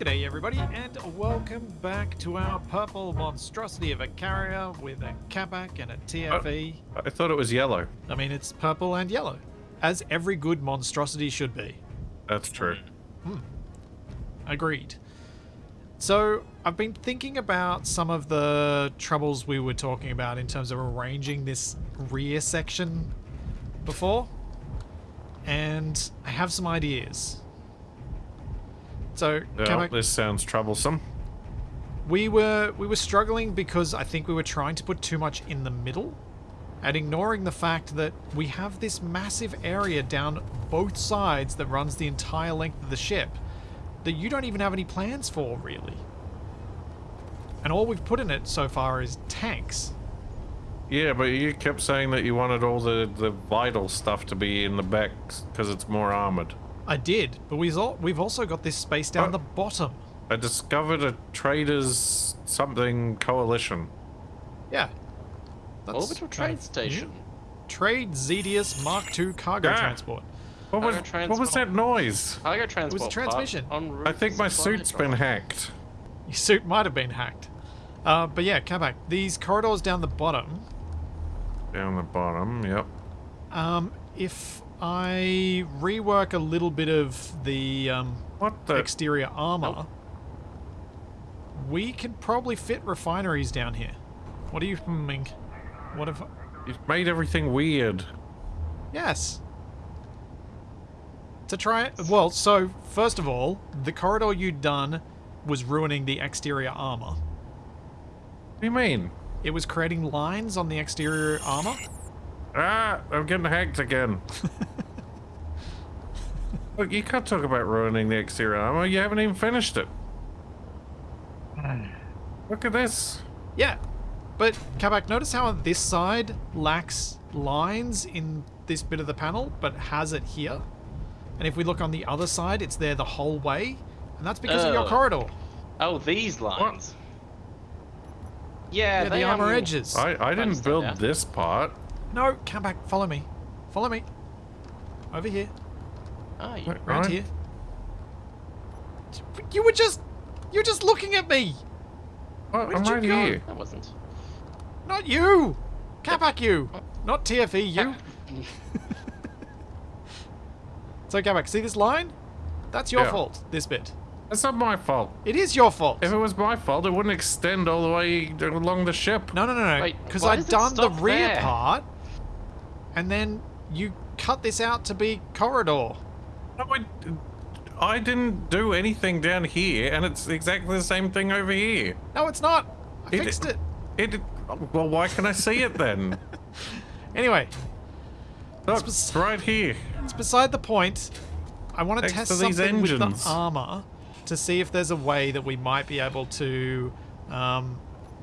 G'day everybody, and welcome back to our purple monstrosity of a carrier with a Capac and a TFE. I thought it was yellow. I mean, it's purple and yellow, as every good monstrosity should be. That's true. Hmm. Agreed. So, I've been thinking about some of the troubles we were talking about in terms of arranging this rear section before, and I have some ideas. So, Capac, this sounds troublesome. we were we were struggling because I think we were trying to put too much in the middle and ignoring the fact that we have this massive area down both sides that runs the entire length of the ship that you don't even have any plans for really. And all we've put in it so far is tanks. Yeah, but you kept saying that you wanted all the, the vital stuff to be in the back because it's more armored. I did, but we've also got this space down Oh. the bottom. I discovered a traders something coalition. Yeah. That's Orbital trade of station. Trade Zedius Mark II cargo Ah. transport. What was, Cargo what was that noise? Cargo transport. part transmission. en route I think my suit's been hacked. Your suit might have been hacked. Uh, but yeah, Kabak, these corridors down the bottom, Down the bottom, yep. um, if I rework a little bit of the um, What the? exterior armor, we can probably fit refineries down here. What do you think? What if... You've made everything weird. Yes. To try it... Well, so, first of all, the corridor you'd done was ruining the exterior armor. What do you mean? It was creating lines on the exterior armor. Ah, I'm getting hacked again. Look, you can't talk about ruining the exterior armor. You haven't even finished it. Look at this. Yeah, but Kabak, notice how this side lacks lines in this bit of the panel, but has it here. And if we look on the other side, it's there the whole way, and that's because of your Oh. corridor. Oh, these lines. Yeah, Yeah, they, the armor um, edges. I, I didn't build that. this part. No, come back. follow me. Follow me. Over here. Ah, oh, you, Right. Around here. You were just... You were just looking at me! Oh, Where I'm did you right go? here. that wasn't. Not you! Kabak, you! Oh. Not TFE, you! So, Kabak, see this line? That's your Yeah. fault, this bit. That's not my fault. It is your fault. If it was my fault, it wouldn't extend all the way along the ship. No, no, no, no. Wait, Because I'd does it done the rear there? part, and then you cut this out to be corridor. No, I, I didn't do anything down here, and it's exactly the same thing over here. No, it's not. I It- fixed it. It. Well, why can I see it then? Anyway, Look, it's right here. it's beside the point. I want to Next test to these something with the armor to see if there's a way that we might be able to um,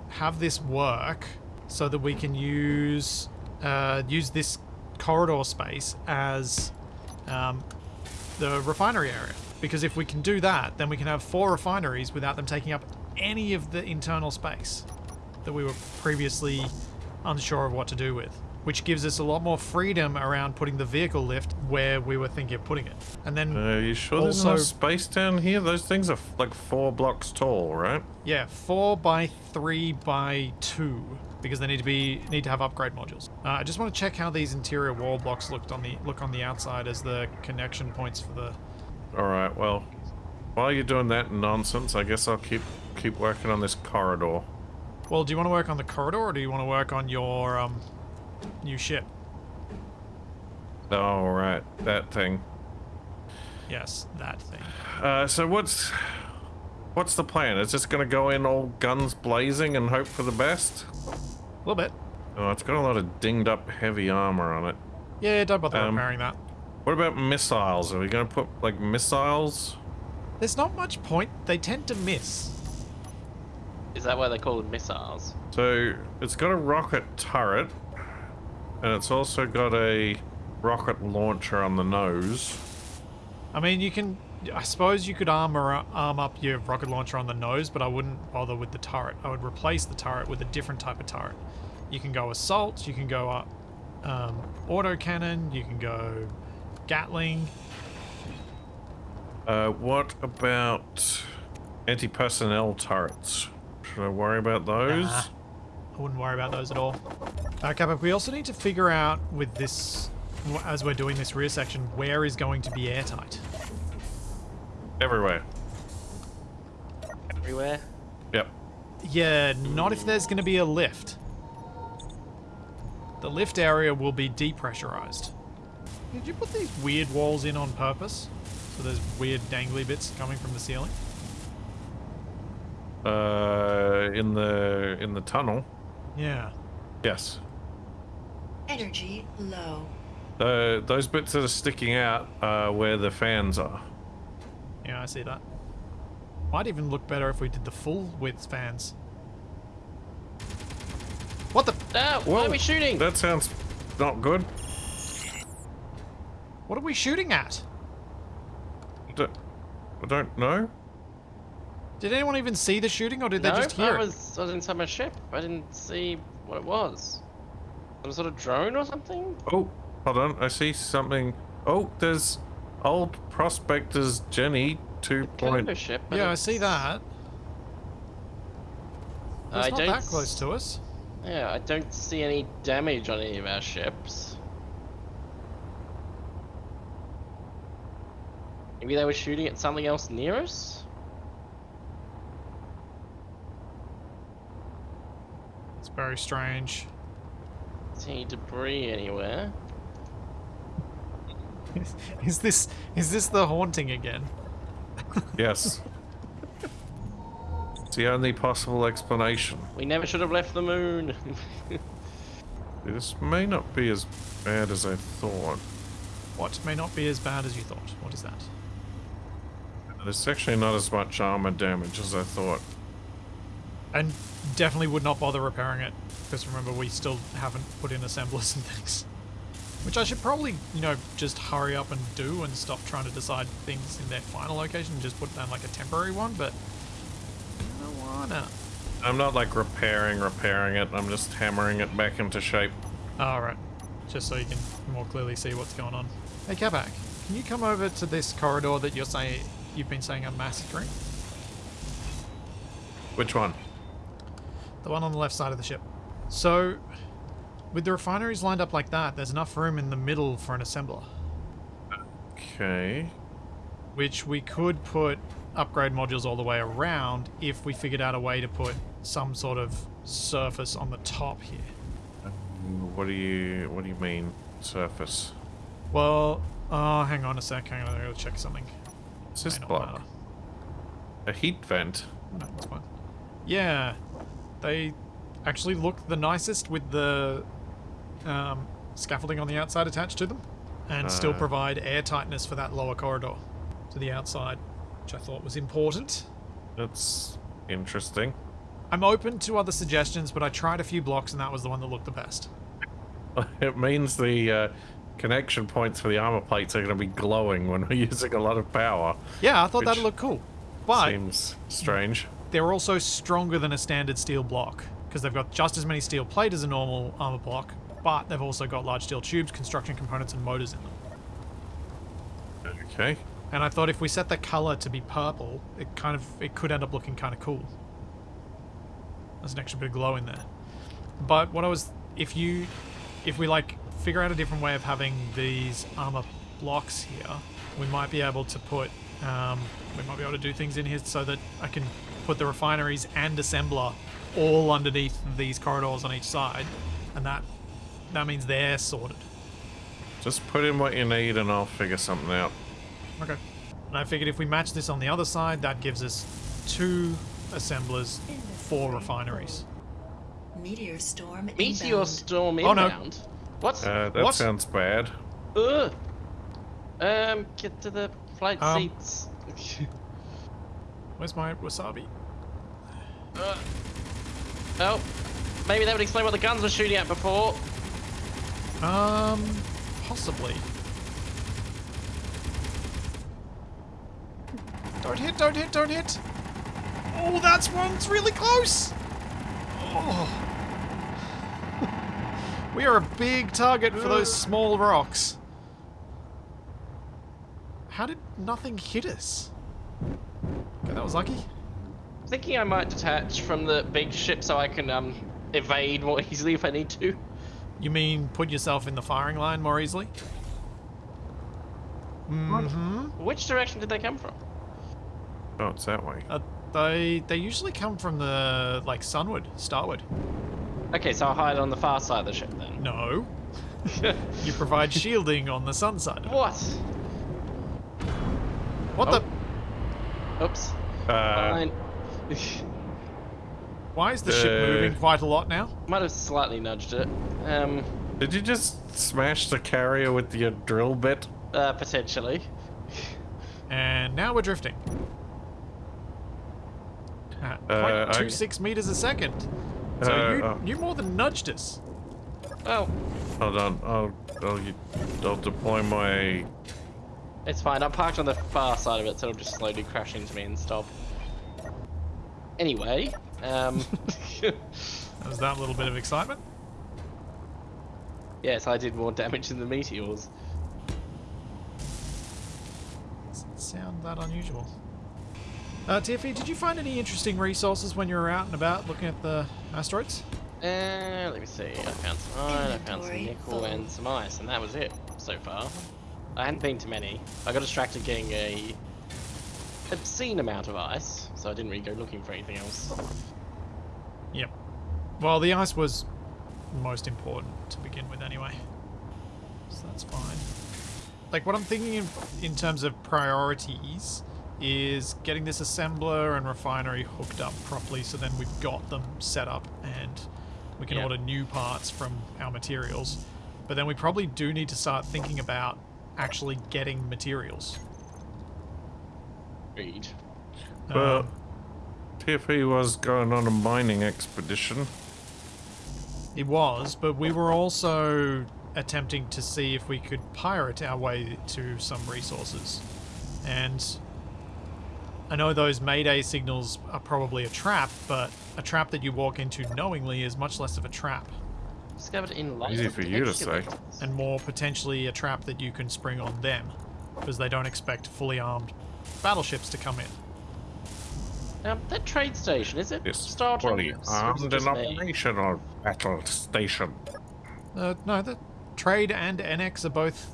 have this work so that we can use uh, use this corridor space as um, the refinery area. Because if we can do that, then we can have four refineries without them taking up any of the internal space that we were previously unsure of what to do with. Which gives us a lot more freedom around putting the vehicle lift where we were thinking of putting it. And then, Are you sure there's Also- enough space down here? Those things are f- like four blocks tall, right? yeah, four by three by two, because they need to be need to have upgrade modules. Uh, I just want to check how these interior wall blocks looked on the look on the outside as the connection points for the All right. Well, while you're doing that nonsense, I guess I'll keep keep working on this corridor. Well, do you want to work on the corridor or do you want to work on your um, new ship? All right, that thing. Yes, that thing. Uh, so what's what's the plan? Is this gonna go in all guns blazing and hope for the best? A little bit. Oh, it's got a lot of dinged up heavy armor on it. Yeah, don't bother Um, repairing that. What about missiles? Are we gonna put like missiles? There's not much point. They tend to miss. Is that why they call them missiles? So it's got a rocket turret, and it's also got a rocket launcher on the nose. I mean, you can. I suppose you could armor arm up your rocket launcher on the nose, but I wouldn't bother with the turret. I would replace the turret with a different type of turret. You can go assault. You can go up um, auto cannon. You can go Gatling. Uh, what about Anti-personnel turrets. Should I worry about those? Nah. I wouldn't worry about those at all. Okay, but we also need to figure out with this, as we're doing this rear section, where is going to be airtight. Everywhere. Everywhere. Yep. Yeah, not if there's going to be a lift. The lift area will be depressurized. Did you put these weird walls in on purpose? So there's weird dangly bits coming from the ceiling? Uh, in the in the tunnel. Yeah. Yes. Energy low. Uh, those bits that are sticking out are where the fans are. Yeah, I see that. Might even look better if we did the full width fans. What the? Ah, why are we shooting? That sounds not good. What are we shooting at? I don't, I don't know. Did anyone even see the shooting, or did no, they just hear I it? was, I was inside my ship. I didn't see what it was. Some sort of drone or something? Oh, hold on. I see something. Oh, there's old prospectors Jenny two point. Cargo ship. Yeah, I see that. It's I not don't that close to us. Yeah, I don't see any damage on any of our ships. Maybe they were shooting at something else near us? It's very strange. See any debris anywhere? Is this is this the haunting again? Yes. it's the only possible explanation. We never should have left the moon. This may not be as bad as I thought. What may not be as bad as you thought. What is that? There's actually not as much armor damage as I thought. And definitely would not bother repairing it because remember we still haven't put in assemblers and things. Which I should probably, you know, just hurry up and do and stop trying to decide things in their final location and just put down like a temporary one, but I don't wanna. I'm not like repairing, repairing it. I'm just hammering it back into shape. Alright. Just so you can more clearly see what's going on. Hey Kabak, can you come over to this corridor that you're saying you've been saying I'm massacring? Which one? The one on the left side of the ship. So, with the refineries lined up like that, there's enough room in the middle for an assembler. Okay. Which we could put upgrade modules all the way around if we figured out a way to put some sort of surface on the top here. What do you What do you mean surface? Well, oh, hang on a sec. Hang on, I gotta check something. It's this block. matter. A heat vent. No, it's fine. Yeah, they actually look the nicest with the um, scaffolding on the outside attached to them, and still Ah. provide air tightness for that lower corridor to the outside, which I thought was important. That's interesting. I'm open to other suggestions, but I tried a few blocks, and that was the one that looked the best. It means the uh, connection points for the armor plates are going to be glowing when we're using a lot of power. Yeah, I thought that'd look cool, but Seems strange. they're also stronger than a standard steel block because they've got just as many steel plate as a normal armor block, but they've also got large steel tubes, construction components, and motors in them. Okay. And I thought if we set the color to be purple, it kind of it could end up looking kind of cool. There's an extra bit of glow in there. But what I was, if you, if we like figure out a different way of having these armor blocks here, we might be able to put, um, we might be able to do things in here so that I can put the refineries and assembler all underneath these corridors on each side, and that that means they're sorted. Just put in what you need and I'll figure something out. Okay. And I figured if we match this on the other side, that gives us two assemblers, four refineries. Meteor storm Meteor inbound. storm Oh, no. inbound. What? Uh, that What? sounds bad. Ugh. Um, get to the flight Um, seats. Where's my wasabi? Uh, oh, maybe that would explain what the guns were shooting at before. Um, possibly. Don't hit, don't hit, don't hit! Oh, that's one. It's really close! Oh. we are a big target for those small rocks. How did nothing hit us? Okay, that was lucky. thinking I might detach from the big ship so I can um evade more easily if I need to. You mean put yourself in the firing line more easily? Mm-hmm. Which direction did they come from? Oh, it's that way. Uh, they they usually come from the like sunward, starward. Okay, so I'll hide on the far side of the ship then. No, you provide shielding on the sun side. Of it. what? What Oh. the? Oops. Uh, Fine. Why is the ship Uh, moving quite a lot now? Might have slightly nudged it. Um, did you just smash the carrier with your drill bit? uh, potentially. And now we're drifting. At Uh, I- 0.26 meters a second. So Uh, you, uh. you more than nudged us. Oh. Hold on. I'll, I'll, I'll deploy my. it's fine. I'm parked on the far side of it, so it'll just slowly crash into me and stop. Anyway, um, was that little bit of excitement. yes, I did more damage than the meteors. Doesn't sound that unusual. Uh, Tiffy, did you find any interesting resources when you were out and about looking at the asteroids? Uh, let me see. I found some iron, I found some nickel, and some ice, and that was it so far. I hadn't been to many. I got distracted getting a obscene amount of ice, so I didn't really go looking for anything else. Yep. Well, the ice was most important to begin with anyway. So that's fine. Like, what I'm thinking in, in terms of priorities is getting this assembler and refinery hooked up properly so then we've got them set up and we can Yeah. order new parts from our materials. But then we probably do need to start thinking about actually getting materials. Read. Well, Um, TFE was going on a mining expedition. It was, but we were also attempting to see if we could pirate our way to some resources. And I know those Mayday signals are probably a trap, but a trap that you walk into knowingly is much less of a trap, Discovered in light. Easy for you to say. and more potentially a trap that you can spring on them, because they don't expect fully armed battleships to come in. Um, that trade station, is it It's starting? fully Or is it armed and operational battle station. Uh, no, the trade and NX are both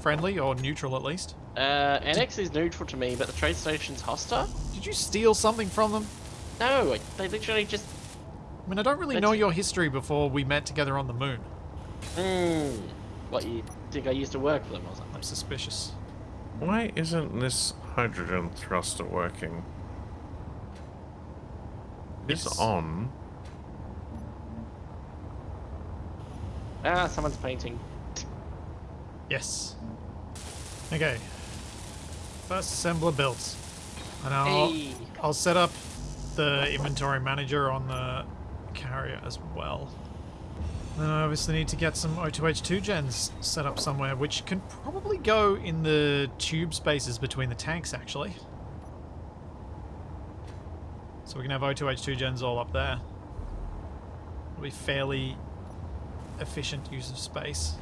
friendly, or neutral at least. Uh, NX is neutral to me, but the trade station's hostile? Did you steal something from them? No, they literally just. I mean, I don't really know your history before we met together on the moon. Hmm. What, you think I used to work for them or I'm suspicious. Why isn't this hydrogen thruster working? It's Yes. on. Ah, someone's painting. Yes. Okay. First assembler built. And I'll, Hey! I'll set up the inventory manager on the carrier as well. Then I obviously need to get some O2H2 gens set up somewhere, which can probably go in the tube spaces between the tanks, actually. So we can have O2H2 gens all up there. It'll be fairly efficient use of space.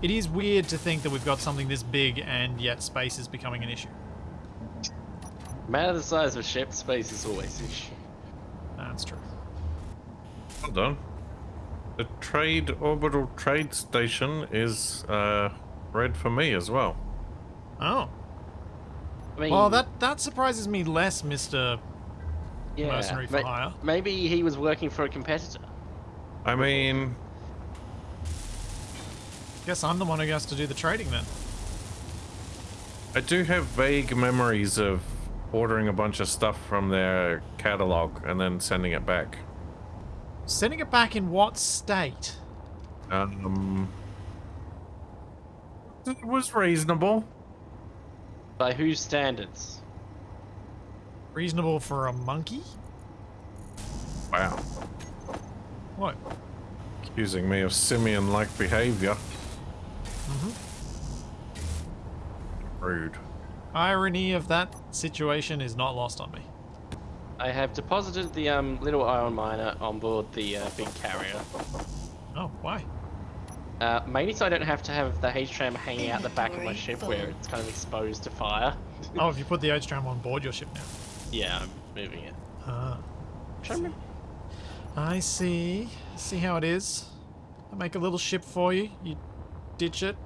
It is weird to think that we've got something this big and yet space is becoming an issue. Matter the size of a ship, space is always an issue. That's true. Well done. The trade orbital trade station is uh, red for me as well. Oh. I mean, Well, that that surprises me less, Mister. yeah, mercenary for ma- hire. Maybe he was working for a competitor. I mean, Guess I'm the one who has to do the trading then. I do have vague memories of ordering a bunch of stuff from their catalog and then sending it back. Sending it back in what state? Um, it was reasonable. By whose standards? Reasonable for a monkey? Wow, What? accusing me of simian-like behavior. Rude. Irony of that situation is not lost on me. I have deposited the um, little iron miner on board the uh, big carrier. Oh, why? Uh, mainly so I don't have to have the H-tram hanging out the back of my ship where it's kind of exposed to fire. Oh, if you put the H-tram on board your ship now. Yeah, I'm moving it. Ah, Trying I see. See how it is. I make a little ship for you. You ditch it.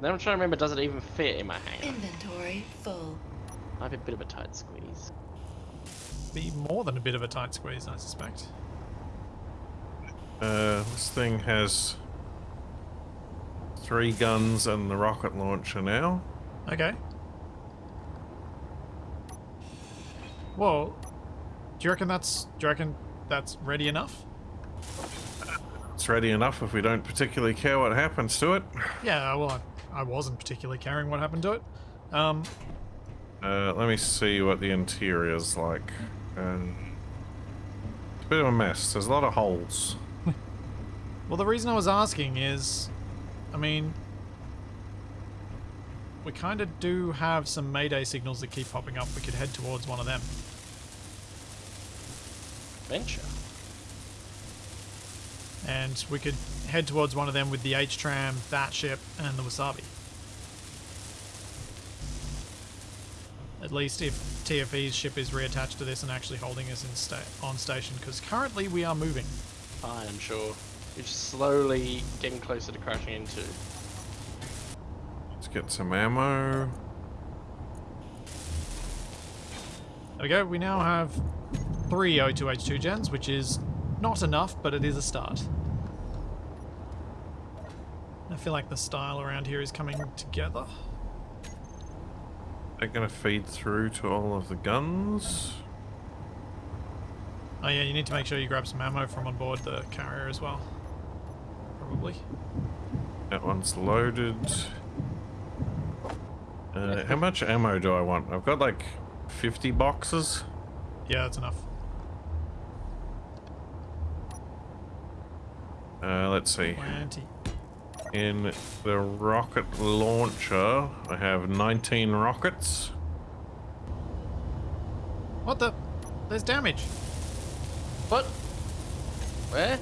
Then I'm trying to remember, does it even fit in my hand? Inventory full. Might be a bit of a tight squeeze. Be more than a bit of a tight squeeze, I suspect. Uh, this thing has three guns and the rocket launcher now. Okay. Well, do you reckon that's do you reckon that's ready enough? It's ready enough if we don't particularly care what happens to it. Yeah, well, I, I wasn't particularly caring what happened to it. Um, Uh, let me see what the interior's like. Um, it's a bit of a mess. There's a lot of holes. well, the reason I was asking is, I mean, we kind of do have some Mayday signals that keep popping up. We could head towards one of them. Venture. And we could head towards one of them with the H-Tram, that ship, and the Wasabi. At least if TFE's ship is reattached to this and actually holding us in sta- on station, because currently we are moving. I'm sure. We're just slowly getting closer to crashing into. Let's get some ammo. There we go. We now have three O2H2 gens, which is not enough, but it is a start. I feel like the style around here is coming together. They're gonna feed through to all of the guns. Oh yeah, you need to make sure you grab some ammo from on board the carrier as well. Probably. That one's loaded. Uh, how much ammo do I want? I've got like 50 boxes. Yeah, that's enough. Uh, let's see. 20. In the rocket launcher, I have 19 rockets. What the? There's damage. What? Where?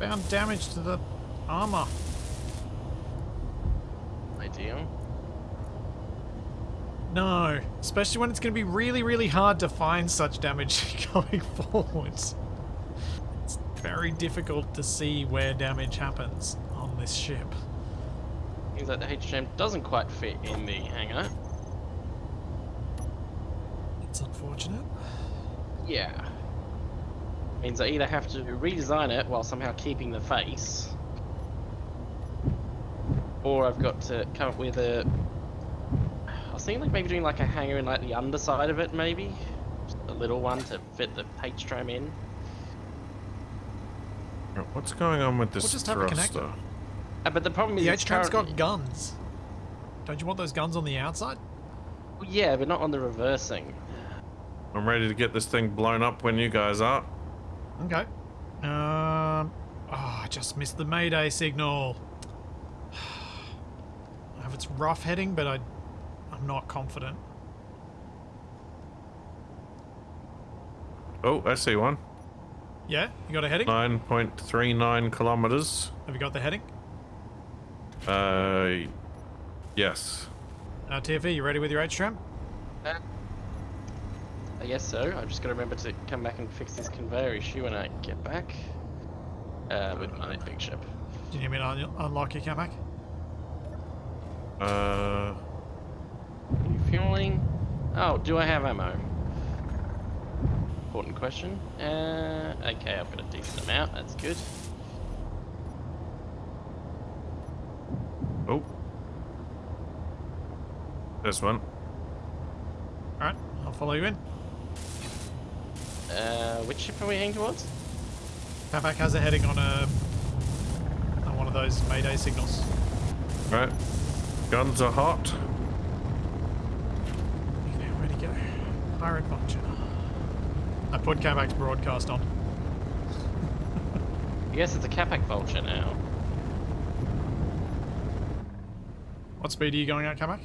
Found damage to the armor. Ideal. No, especially when it's going to be really, really hard to find such damage going forwards. Very difficult to see where damage happens on this ship. Seems like the HM doesn't quite fit in the hangar. It's unfortunate. Yeah. Means I either have to redesign it while somehow keeping the face, or I've got to come up with a. I was thinking like maybe doing like a hangar in like the underside of it, maybe, just a little one to fit the H tram in. Right, What's going on with this We'll just have a connector. thruster? Uh, but the problem is The H-Tram's currently- got guns. Don't you want those guns on the outside? Yeah, but not on the reversing. I'm ready to get this thing blown up when you guys are. Okay. Um. Oh, I just missed the Mayday signal. I have its rough heading, but I, I'm not confident. Oh, I see one. Yeah, you got a heading? 9.39 kilometers. Have you got the heading? Uh, yes. Uh, TFE, you ready with your H-Tram? Uh, I guess so. I've just got to remember to come back and fix this conveyor issue when I get back. Uh, with my big ship. Do you need me to un- unlock your Capac? Uh, Refueling. Oh, do I have ammo? Important question. Uh, okay, I've got a decent amount. That's good. oh. This one. Alright, I'll follow you in. Uh, which ship are we heading towards? Capac has a heading on a on one of those Mayday signals. Right. Guns are hot. Okay, where'd he go? Pirate Vulture. I put Capac's broadcast on. I guess it's a Capac Vulture now. What speed are you going at, Capac?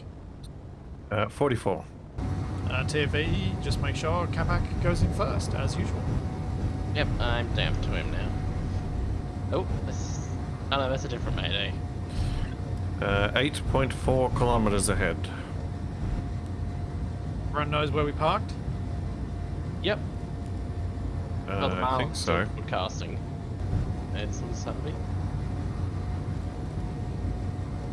Uh, 44. Uh, TFE, just make sure Capac goes in first, as usual. Yep, I'm down to him now. Oh, this. Oh no, that's a different Mayday. Uh, 8.4 kilometers ahead. Everyone knows where we parked? Yep. Uh, Well, the I think mouse so. Broadcasting. It's on Saturday.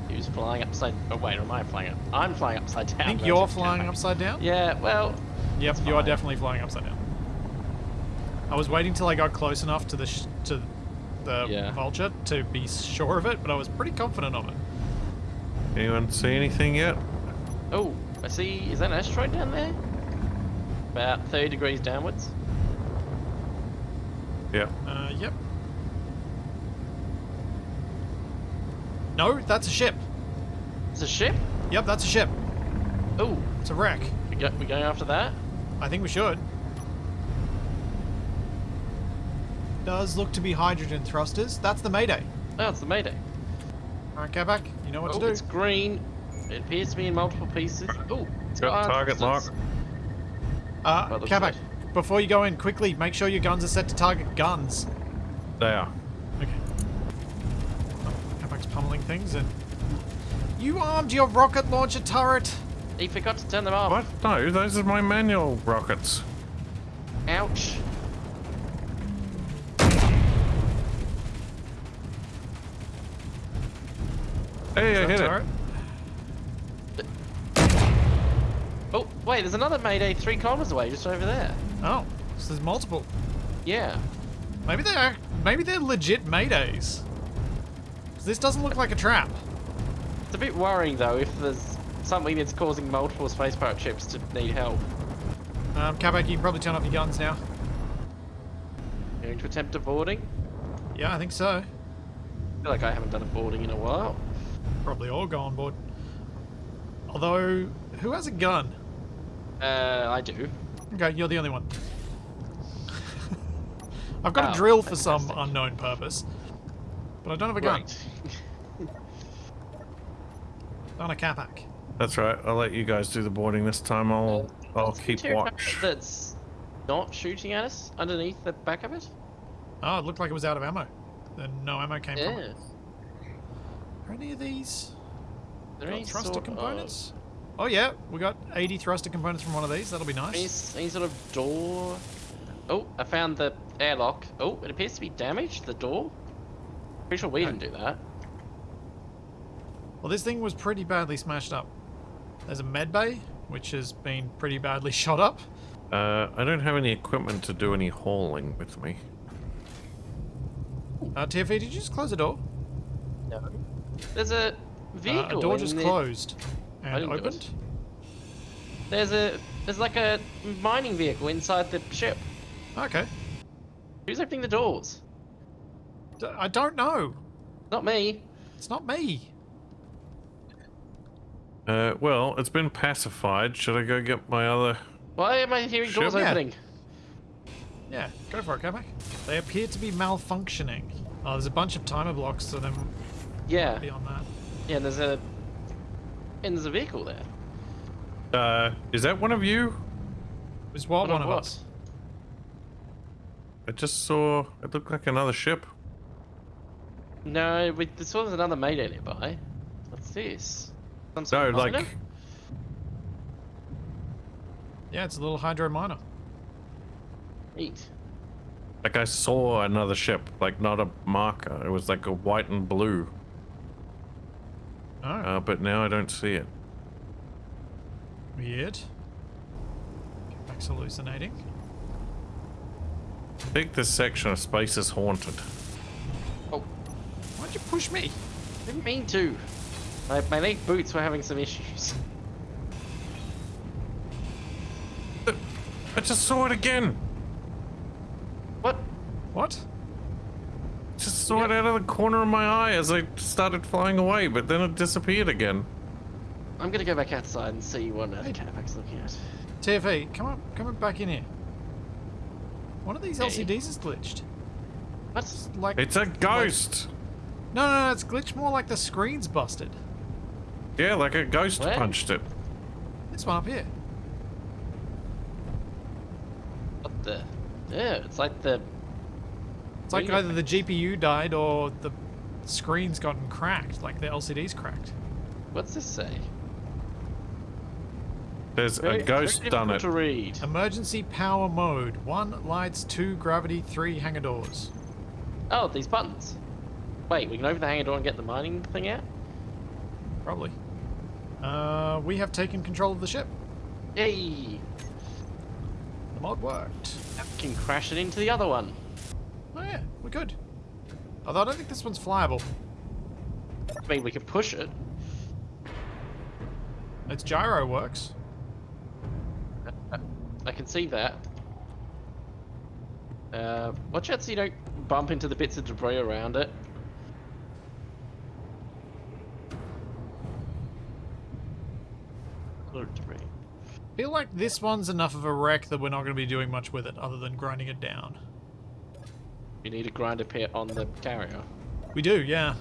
He was flying upside. Oh wait, am I flying up? I'm flying upside down. I think you're flying came upside down? Yeah. Well. Yep, It's you are definitely flying upside down. I was waiting till I got close enough to the sh- to the Yeah. vulture to be sure of it, but I was pretty confident of it. Anyone see anything yet? Oh, I see. Is that an asteroid down there? About 30 degrees downwards. Yeah. Uh, yep. No, that's a ship. It's a ship. Yep, that's a ship. Oh, It's a wreck. we go, we going after that? I think we should. Does look to be hydrogen thrusters. That's the Mayday. Oh, it's the Mayday. Alright, get back. You know what oh, to do. it's green. It appears to be in multiple pieces. Oh, it's Got iron target thrusters. lock. Uh, By Kabak, side. Before you go in, quickly make sure your guns are set to target guns. There. Okay. Oh, pummeling things and. You armed your rocket launcher turret! He forgot to turn them off. What? No, those are my manual rockets. Ouch. Hey, I Is that hit it. Oh, wait, there's another Mayday three kilometers away, just over there. Oh, so there's multiple. Yeah. Maybe they're maybe they're legit maydays. This doesn't look like a trap. It's a bit worrying though if there's something that's causing multiple space pirate ships to need help. Um, Kabak, you can probably turn off your guns now. Going to attempt a boarding. Yeah, I think so. I feel like I haven't done a boarding in a while. Probably all go on board. Although, who has a gun? Uh, I do. Okay, you're the only one. I've got Oh, a drill for some unknown purpose, but I don't have a gun. Right. On a Capac. That's right. I'll let you guys do the boarding this time. I'll oh, I'll keep watch. That's not shooting at us underneath the back of it. Oh, it looked like it was out of ammo. Then no ammo came from Yeah. it. Are any of these Are there got any thruster sort components? Oh yeah, we got 80 thruster components from one of these. That'll be Of, any, nice. any sort of door? Oh, I found the airlock. Oh, it appears to be damaged. The door. Pretty sure we Okay. didn't do that. Well, this thing was pretty badly smashed up. There's a med bay, which has been pretty badly shot up. Uh, I don't have any equipment to do any hauling with me. Uh, TFE, did you just close the door? No. There's a Uh, vehicle. a door just the- closed and didn't do it. opened. There's a there's like a mining vehicle inside the ship. Okay. Who's opening the doors? D- I don't know. Not me. It's not me. Uh, well, it's been pacified. Should I go get my other? Why am I hearing Sure. doors opening? Yeah, go for it, go back. They appear to be malfunctioning. Oh, there's a bunch of timer blocks, so then Yeah. Beyond that. Yeah. There's a and there's a vehicle there. Uh, is that one of you? Is what One one of of what? us? I just saw. It looked like another ship. No, we this was another Mayday nearby. What's this? Some sort No, of like. Yeah, it's a little hydro miner. Neat. Like I saw another ship, like not a marker. It was like a white and blue. Oh, Uh, but now I don't see it. weird. Back's hallucinating. I think this section of space is haunted. Oh, Why'd you push me? I didn't mean to. My, my leg boots were having some issues. I just saw it again. What? What? Just saw it out of the corner of my eye as I started flying away, but then it disappeared again. I'm gonna go back outside and see what uh, the catapact's looking at. TFE, come on, come on back in here. One of these Hey. LCDs is glitched. What? Like It's a ghost. no, no, no, it's glitched more like the screen's busted. Yeah, like a ghost Where? punched it. This one up here. What the? Yeah, it's like the. It's like either the GPU died or the screen's gotten cracked, like the LCD's cracked. What's this say? There's Very- a ghost very done it. to read. Emergency power mode. One lights, two gravity, three hangar doors. Oh, these buttons. Wait, we can open the hangar door and get the mining thing out? Probably. Uh, we have taken control of the ship. Yay! The mod worked. Now we can crash it into the other one. Good. Although I don't think this one's flyable. I mean, we can push it. Its gyro works. I can see that. Uh, watch out so you don't bump into the bits of debris around it. Debris. feel like this one's enough of a wreck that we're not going to be doing much with it other than grinding it down. You need a grinder pit on the carrier. We do, yeah.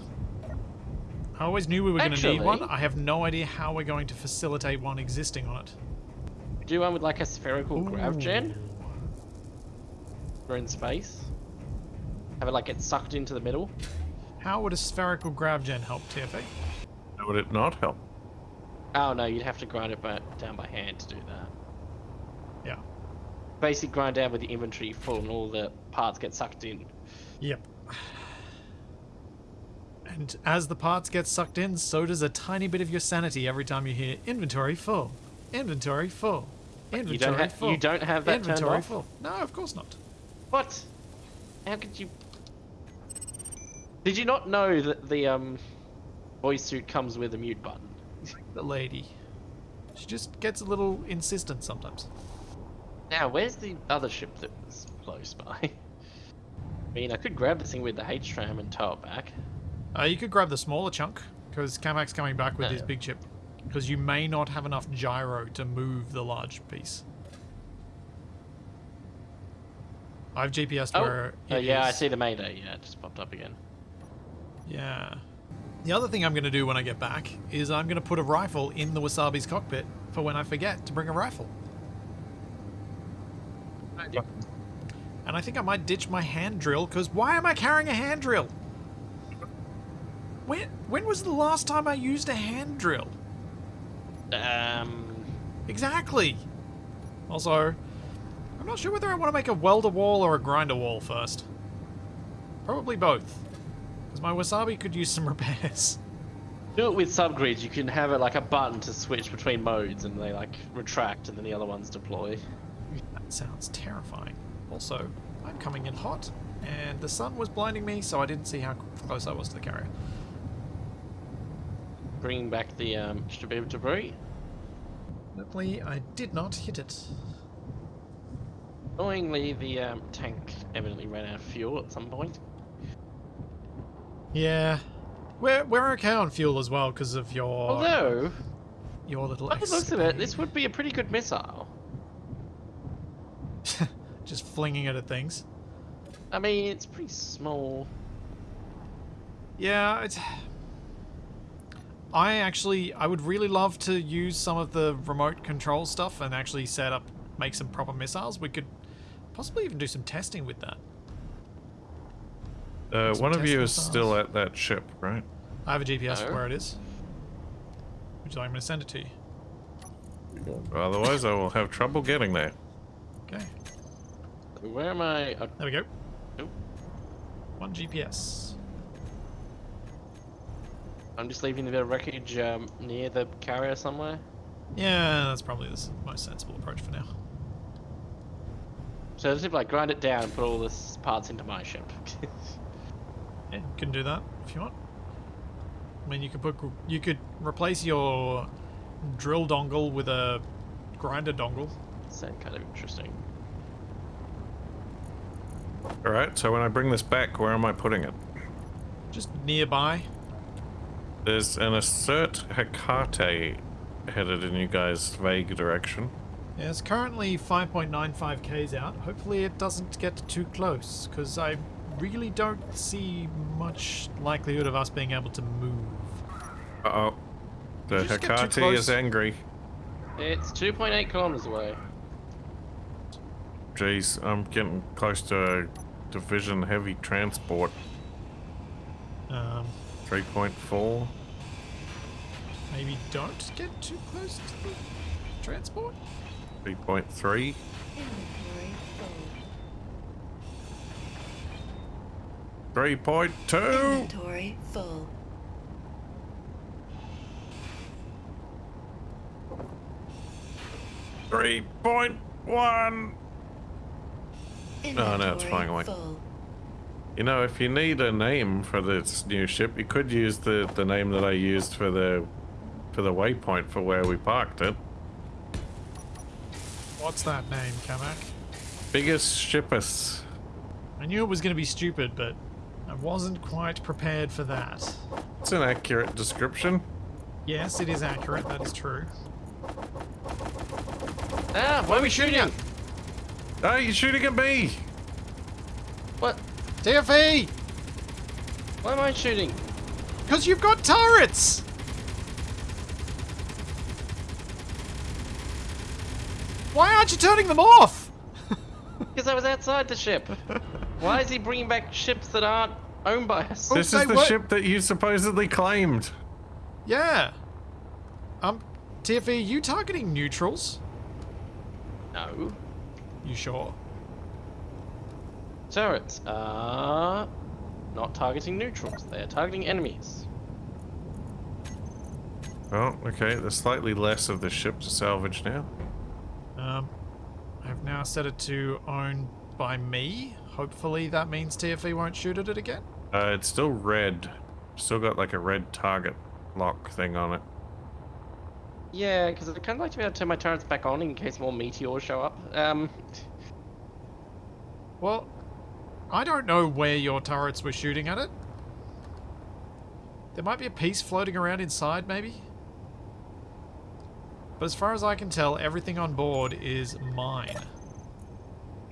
I always knew we were going to need one. I have no idea how we're going to facilitate one existing on it. We do one with like a spherical grav gen. We're in space. Have it like get sucked into the middle. How would a spherical grav gen help, TFA? Would it not help? Oh no, you'd have to grind it by, down by hand to do that. Yeah. Basically grind down with the inventory full and all the parts get sucked in. Yep. And as the parts get sucked in, so does a tiny bit of your sanity every time you hear inventory full, inventory full, inventory You don't, ha- full. you don't have that turned inventory off? full. No, of course not. What? How could you? Did you not know that the um, voice suit comes with a mute button? The lady. She just gets a little insistent sometimes. Now, where's the other ship that was close by? I mean, I could grab the thing with the H tram and tow it back. Uh, you could grab the smaller chunk, because Kamak's coming back with his big chip. Because you may not have enough gyro to move the large piece. I've GPS Oh, where uh, it yeah, I see the Mayday. Yeah, it just popped up again. Yeah. The other thing I'm going to do when I get back is I'm going to put a rifle in the Wasabi's cockpit for when I forget to bring a rifle. And I think I might ditch my hand drill because why am I carrying a hand drill? When when was the last time I used a hand drill? Um, Exactly. Also, I'm not sure whether I want to make a welder wall or a grinder wall first. Probably both. Because my wasabi could use some repairs. do it with subgrids. You can have it like a button to switch between modes, and they like retract, and then the other ones deploy. That sounds terrifying. Also, I'm coming in hot, and the sun was blinding me, so I didn't see how close I was to the carrier. Bringing back the um, extra bit of debris. Luckily, I did not hit it. Annoyingly, the um, tank evidently ran out of fuel at some point. Yeah. We're, we're okay on fuel as well because of your Although, your little by the looks of it, this would be a pretty good missile. Just flinging it at things. I mean, it's pretty small. Yeah, it's. I actually, I would really love to use some of the remote control stuff and actually set up, make some proper missiles. We could possibly even do some testing with that. Uh, one of test you is missiles. still at that ship, right? I have a GPS for No. where it is. Would you like me to send it to you? Otherwise, I will have trouble getting there. Okay, Where am I? Uh, there we go. Nope. One GPS. I'm just leaving the bit of wreckage um, near the carrier somewhere. Yeah, that's probably the most sensible approach for now. So just like grind it down and put all this parts into my ship. Yeah, you can do that if you want. I mean, you could put, you could replace your drill dongle with a grinder dongle. Sound kind of interesting. Alright, so when I bring this back, where am I putting it? Just nearby. There's an assert Hecate headed in you guys' vague direction. Yeah, it's currently 5.95 k's out. Hopefully it doesn't get too close, because I really don't see much likelihood of us being able to move. Uh oh. The Did you just get too Hecate is angry. It's 2.8 kilometers away. Jeez, I'm getting close to a division heavy transport. Um, 3.4. maybe don't get too close to the transport. 3.3. Inventory full. 3.2. Inventory full. Three point one. Inventory Oh, no, it's flying away. full. You know, if you need a name for this new ship, you could use the the name that I used for the for the waypoint for where we parked it. What's that name, Kamak? Biggest shippus. I knew it was going to be stupid, but I wasn't quite prepared for that. It's an accurate description. Yes, it is accurate. That is true. Ah, why are we shooting? Oh, you're shooting at me. What? TFE! Why am I shooting? Because you've got turrets! Why aren't you turning them off? Because I was outside the ship. Why is he bringing back ships that aren't owned by us? This say is the ship that you supposedly claimed. Yeah. Um, TFE, you targeting neutrals? No. You sure? Turrets are not targeting neutrals. They are targeting enemies. Oh, okay. There's slightly less of the ship to salvage now. Um, I've now set it to owned by me. Hopefully that means TFE won't shoot at it again. Uh, it's still red. Still got like a red target lock thing on it. Yeah, because I'd kind of like to be able to turn my turrets back on in case more meteors show up. Um, Well, I don't know where your turrets were shooting at it. There might be a piece floating around inside, maybe? But as far as I can tell, everything on board is mine.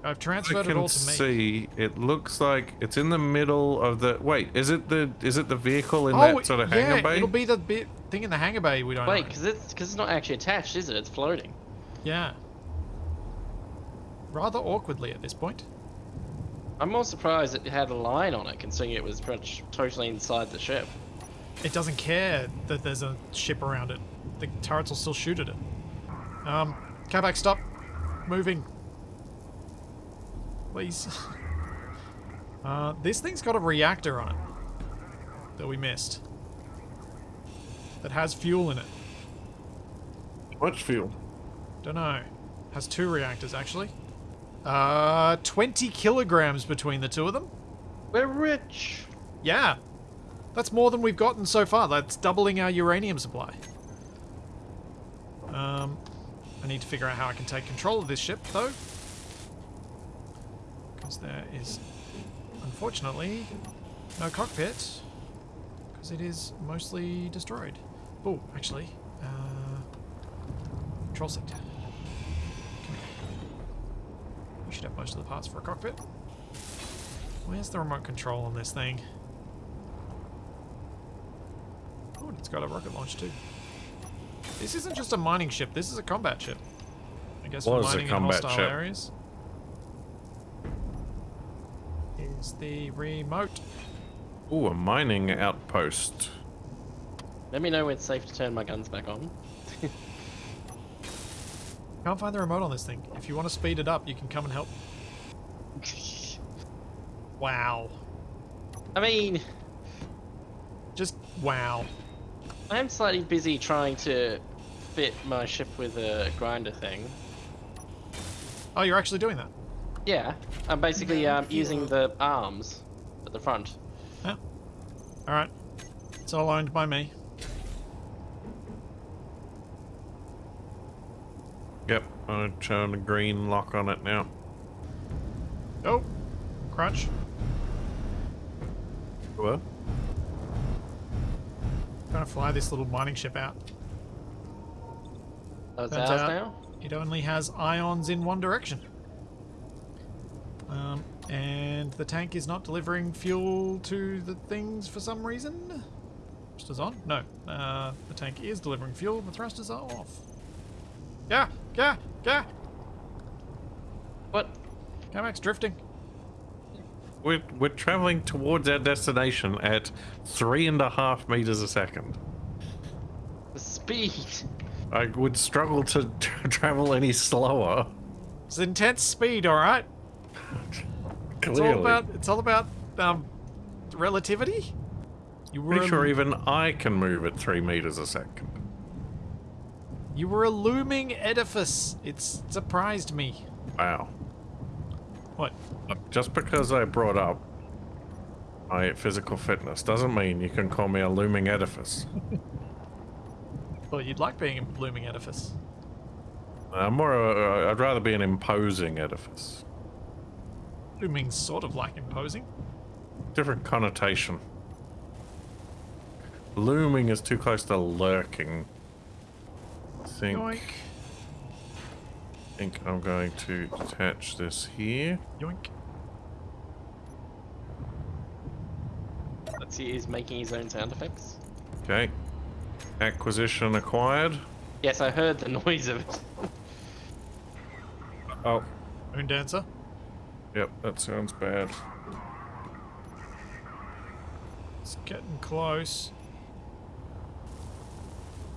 I've I transferred it can all to me. see. It looks like it's in the middle of the. Wait, is it the is it the vehicle in oh, that sort of yeah, hangar bay? it'll be the bit thing in the hangar bay we don't wait, because it's because it's not actually attached, is it? It's floating. Yeah. Rather awkwardly at this point. I'm more surprised it had a line on it, considering it was pretty much totally inside the ship. It doesn't care that there's a ship around it. The turrets will still shoot at it. Um, Kabak, stop moving. Please. Uh, this thing's got a reactor on it that we missed. That has fuel in it. Much fuel. Don't know. Has two reactors actually. Uh, 20 kilograms between the two of them. We're rich. Yeah. That's more than we've gotten so far. That's doubling our uranium supply. Um, I need to figure out how I can take control of this ship, though. There is, unfortunately, no cockpit. Because it is mostly destroyed. Oh, actually, uh, control sector. We should have most of the parts for a cockpit. Where's the remote control on this thing? Oh, and it's got a rocket launch too. This isn't just a mining ship, this is a combat ship. I guess for a mining in combat hostile ship. areas. Is the remote. Ooh, a mining outpost. Let me know when it's safe to turn my guns back on. Can't find the remote on this thing. If you want to speed it up, you can come and help. Wow. I mean, Just wow. I am slightly busy trying to fit my ship with a grinder thing. Oh, you're actually doing that. Yeah, I'm basically um, using the arms at the front. Yeah. Alright. It's all owned by me. Yep, I'm showing a green lock on it now. Oh. Crunch. What? Trying to fly this little mining ship out. Oh, it's Turns ours out- now? It only has ions in one direction. Um, and the tank is not delivering fuel to the things for some reason. Thrusters on? No. Uh, the tank is delivering fuel, the thrusters are off. Yeah, yeah, yeah. What? Kamak's drifting. We're, we're traveling towards our destination at three and a half meters a second. The speed! I would struggle to travel any slower. It's intense speed, all right. It's all about it's all about um relativity. You were Pretty sure even I can move at three meters a second. you were a looming edifice. It's surprised me. Wow. What? Just because I brought up my physical fitness doesn't mean you can call me a looming edifice. Well, you'd like being a looming edifice. I'm more. Uh, I'd rather be an imposing edifice. Looming's sort of like imposing. Different connotation. Looming is too close to lurking. I think. Yoink, think I'm going to detach this here. yoink. Let's see, he's making his own sound effects. Okay. Acquisition acquired. Yes, I heard the noise of it. Oh, Moon dancer. Yep, that sounds bad. It's getting close.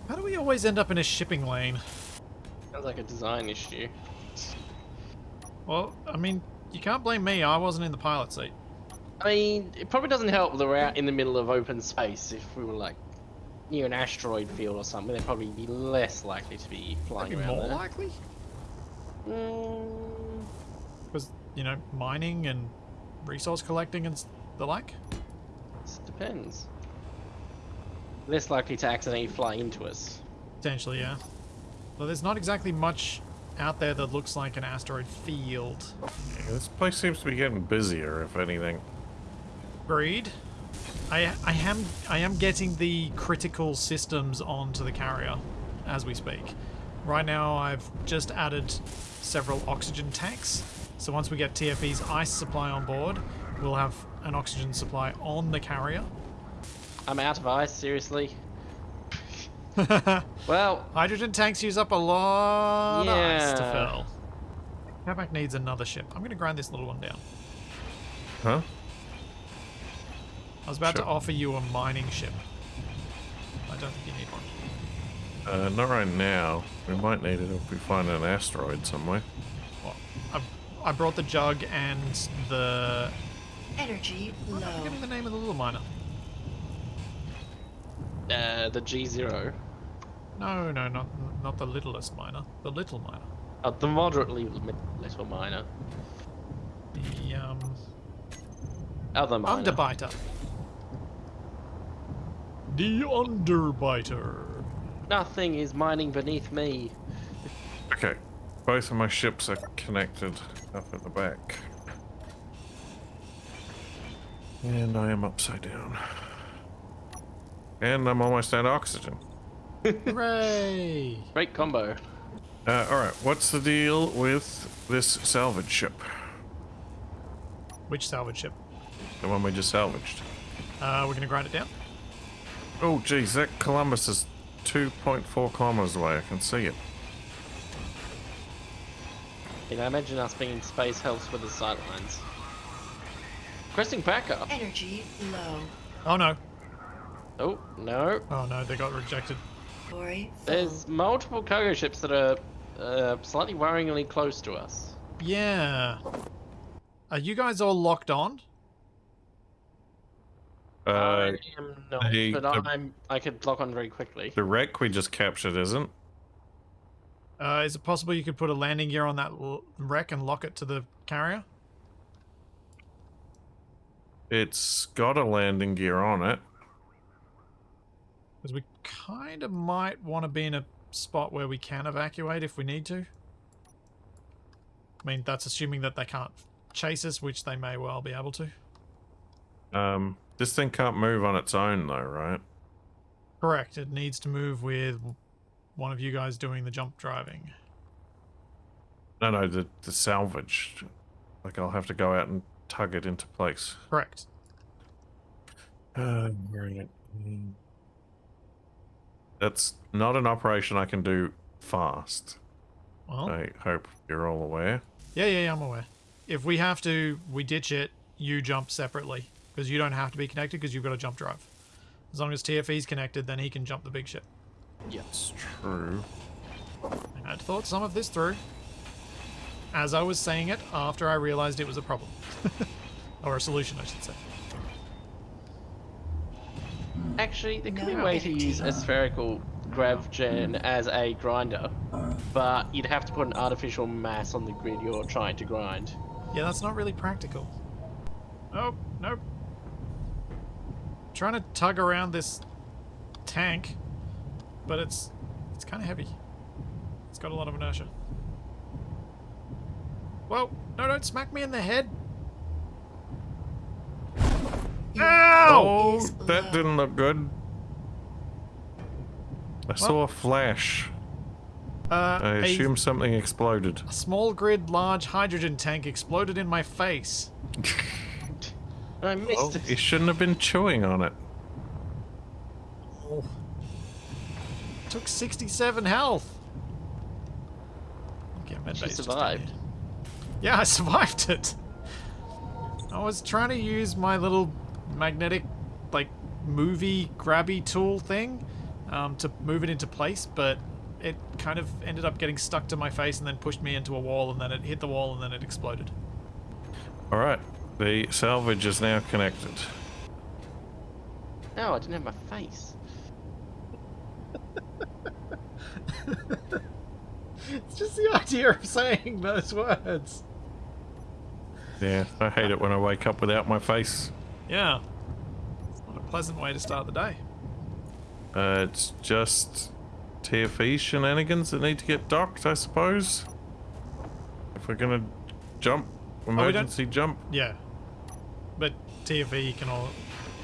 How do we always end up in a shipping lane? Sounds like a design issue. Well, I mean, you can't blame me. I wasn't in the pilot seat. I mean, it probably doesn't help that we're out in the middle of open space. If we were like near an asteroid field or something, they'd probably be less likely to be flying Maybe around more there. likely, Mm, because you know, mining and resource collecting and the like. this depends. Less likely to accidentally fly into us. Potentially, yeah. Well, there's not exactly much out there that looks like an asteroid field. Yeah, this place seems to be getting busier, if anything. Agreed. I I am I am getting the critical systems onto the carrier as we speak. Right now, I've just added several oxygen tanks. So once we get TFE's ice supply on board, we'll have an oxygen supply on the carrier. I'm out of ice, seriously. Well, Hydrogen tanks use up a lot of ice to Yeah. fill. Capac needs another ship. I'm going to grind this little one down. Huh? I was about to offer you a mining ship. I don't think you need one. Uh, not right now. We might need it if we find an asteroid somewhere. Well, I, I brought the jug and the. Energy I'm low. forgetting the name of the little miner. uh, the G0. No, no, not not the littlest miner. The little miner. Uh, the moderately little miner. The um, Other miner. underbiter. The underbiter. Nothing is mining beneath me. Okay. Both of my ships are connected up at the back. And I am upside down. And I'm almost out of oxygen. Hooray! Great combo. Uh, alright, what's the deal with this salvage ship? Which salvage ship? The one we just salvaged. Uh, we're gonna grind it down. Oh, geez, that Columbus is 2.4 kilometers away. I can see it. You know, imagine us being in space helps with the sightlines. Requesting backup. Energy low. Oh no! Oh, no. Oh no! They got rejected. Ori full. There's multiple cargo ships that are uh, slightly worryingly close to us. Yeah. Are you guys all locked on? Uh, I am not, the- but the- I'm, I could lock on very quickly. the wreck we just captured isn't. Uh, is it possible you could put a landing gear on that wreck and lock it to the carrier? It's got a landing gear on it. Because we kind of might want to be in a spot where we can evacuate if we need to. I mean, that's assuming that they can't chase us, which they may well be able to. Um, this thing can't move on its own though, right? Correct. It needs to move with one of you guys doing the jump driving. No, no, the, the salvage. Like I'll have to go out and tug it into place. Correct. Uh, where is it? Mm. That's not an operation I can do fast. Well, I hope you're all aware. yeah, yeah, yeah, I'm aware. If we have to, we ditch it, you jump separately. Because you don't have to be connected because you've got a jump drive. As long as TFE's connected, then he can jump the big ship. It's true. I had thought some of this through. As I was saying it, after I realized it was a problem. or a solution, I should say. Actually, there could be a way to use a spherical grav gen as a grinder, but you'd have to put an artificial mass on the grid you're trying to grind. Yeah, that's not really practical. Nope, nope. Trying to tug around this tank, but it's it's kind of heavy. It's got a lot of inertia. Well, No, don't smack me in the head. Ow! Oh, that didn't look good. I saw a flash. Uh, I a- assume something exploded. a small grid, large hydrogen tank exploded in my face. I missed Oh, it. you shouldn't have been chewing on it. Took 67 health. Okay, med She survived. Yeah, I survived it. I was trying to use my little magnetic, like, movie grabby tool thing um, to move it into place, but it kind of ended up getting stuck to my face and then pushed me into a wall, and then it hit the wall, and then it exploded. All right, the salvage is now connected. No, I didn't have my face. It's just the idea of saying those words. Yeah, I hate it when I wake up without my face. Yeah. It's not a pleasant way to start the day. Uh, it's just TFE shenanigans that need to get docked, I suppose. If we're gonna jump, don't- emergency jump. Yeah. But TFE can all.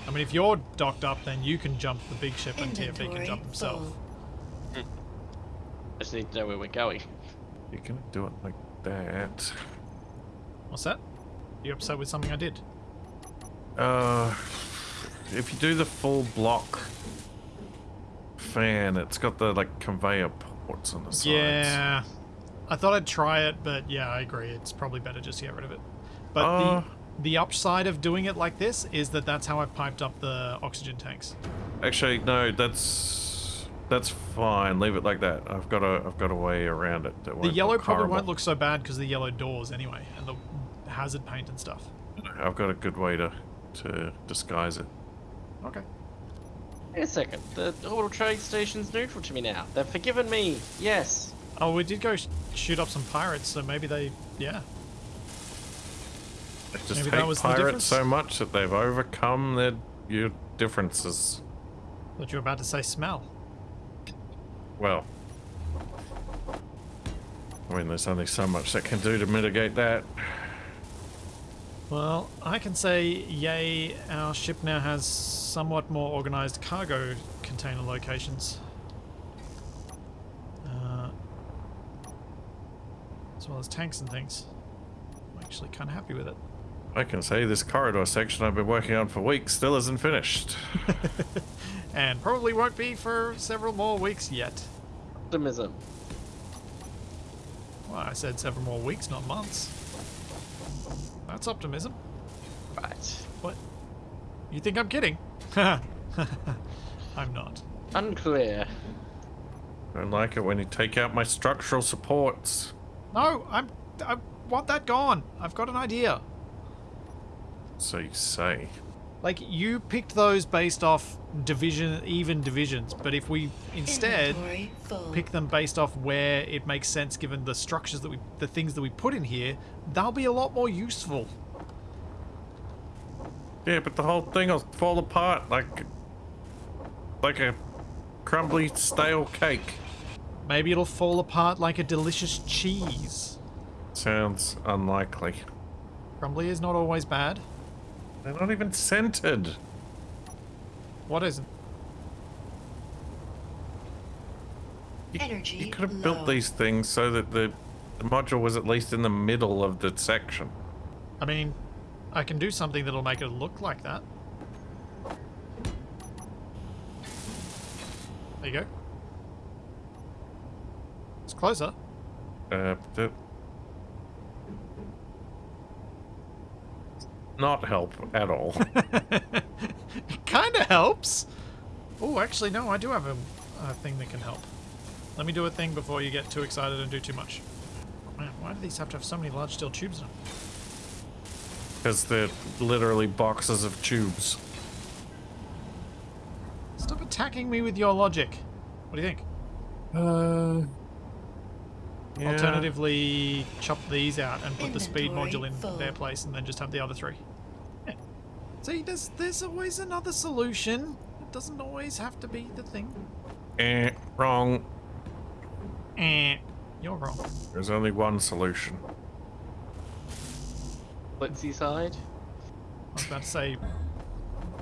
I mean, if you're docked up, then you can jump the big ship and TFE can jump himself. full. I just need to know where we're going. You're gonna do it like that. What's that? You upset with something I did? Uh, if you do the full block fan, it's got the like conveyor ports on the sides. Yeah. I thought I'd try it, but yeah, I agree. It's probably better just to get rid of it. But Uh. the the upside of doing it like this is that that's how I've piped up the oxygen tanks. Actually, no, that's that's fine. Leave it like that. I've got a I've got a way around it. That The yellow look probably horrible. won't look so bad because the yellow doors anyway, and the hazard paint and stuff. I've got a good way to to disguise it. Okay. Wait a second. The orbital trade station's neutral to me now. They've forgiven me. Yes. Oh, we did go sh- shoot up some pirates, so maybe they, yeah. They just Maybe that hate was the pirates difference? so much that they've overcome their your differences. Thought you were about to say smell. Well, I mean, there's only so much that can do to mitigate that. Well, I can say, yay, our ship now has somewhat more organized cargo container locations. Uh, as well as tanks and things. I'm actually kind of happy with it. I can say this corridor section I've been working on for weeks still isn't finished. And probably won't be for several more weeks yet. Optimism. Well, I said several more weeks, not months. That's optimism. Right. What? You think I'm kidding? I'm not. Unclear. I don't like it when you take out my structural supports. No, I'm. I want that gone. I've got an idea. So you say. Like you picked those based off division, even divisions, but if we instead pick them based off where it makes sense, given the structures that we, the things that we put in here, they'll be a lot more useful. Yeah, but the whole thing will fall apart like like a crumbly stale cake. Maybe it'll fall apart like a delicious cheese. Sounds unlikely. Crumbly is not always bad. They're not even centered. What isn't? You, Energy you could have low. built these things so that the, the module was at least in the middle of the section. I mean, I can do something that'll make it look like that. There you go. It's closer. Uh, not help at all. it kind of helps. Oh, actually, no, I do have a, a thing that can help. Let me do a thing before you get too excited and do too much. Man, why do these have to have so many large steel tubes in them? Because they're literally boxes of tubes. Stop attacking me with your logic. What do you think? Uh. yeah. Alternatively, chop these out and put the speed module in full. their place and then just have the other three. Yeah. See, there's, there's always another solution. It doesn't always have to be the thing. Eh, wrong. Eh, you're wrong. There's only one solution. Blitzy side. I was about to say,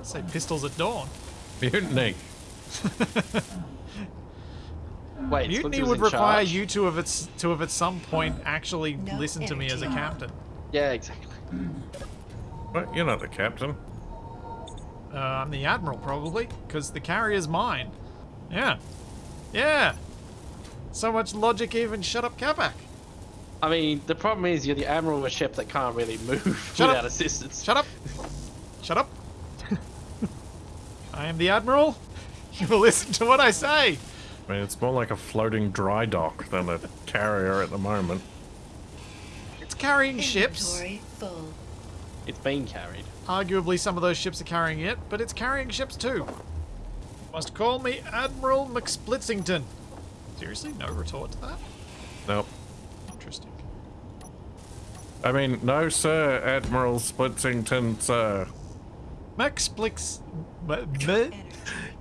say pistols at dawn. Mutiny. Wait, Mutiny Splinter would require charge? you to have at, to have at some point actually No listened to me as a captain. Yeah, exactly. But you're not the captain. Uh, I'm the admiral probably, because the carrier's mine. Yeah, yeah. So much logic, even shut up, Capac. I mean, the problem is you're the admiral of a ship that can't really move Shut up. assistance. Shut up. Shut up. I am the admiral. You will listen to what I say. I mean, it's more like a floating dry dock than a carrier at the moment. It's carrying ships. Inventory full. It's being carried. Arguably, some of those ships are carrying it, but it's carrying ships too. Must call me Admiral McSplitsington. Seriously, no retort to that? Nope. Interesting. I mean, no, sir, Admiral Splitsington, sir. McSplix. but- but-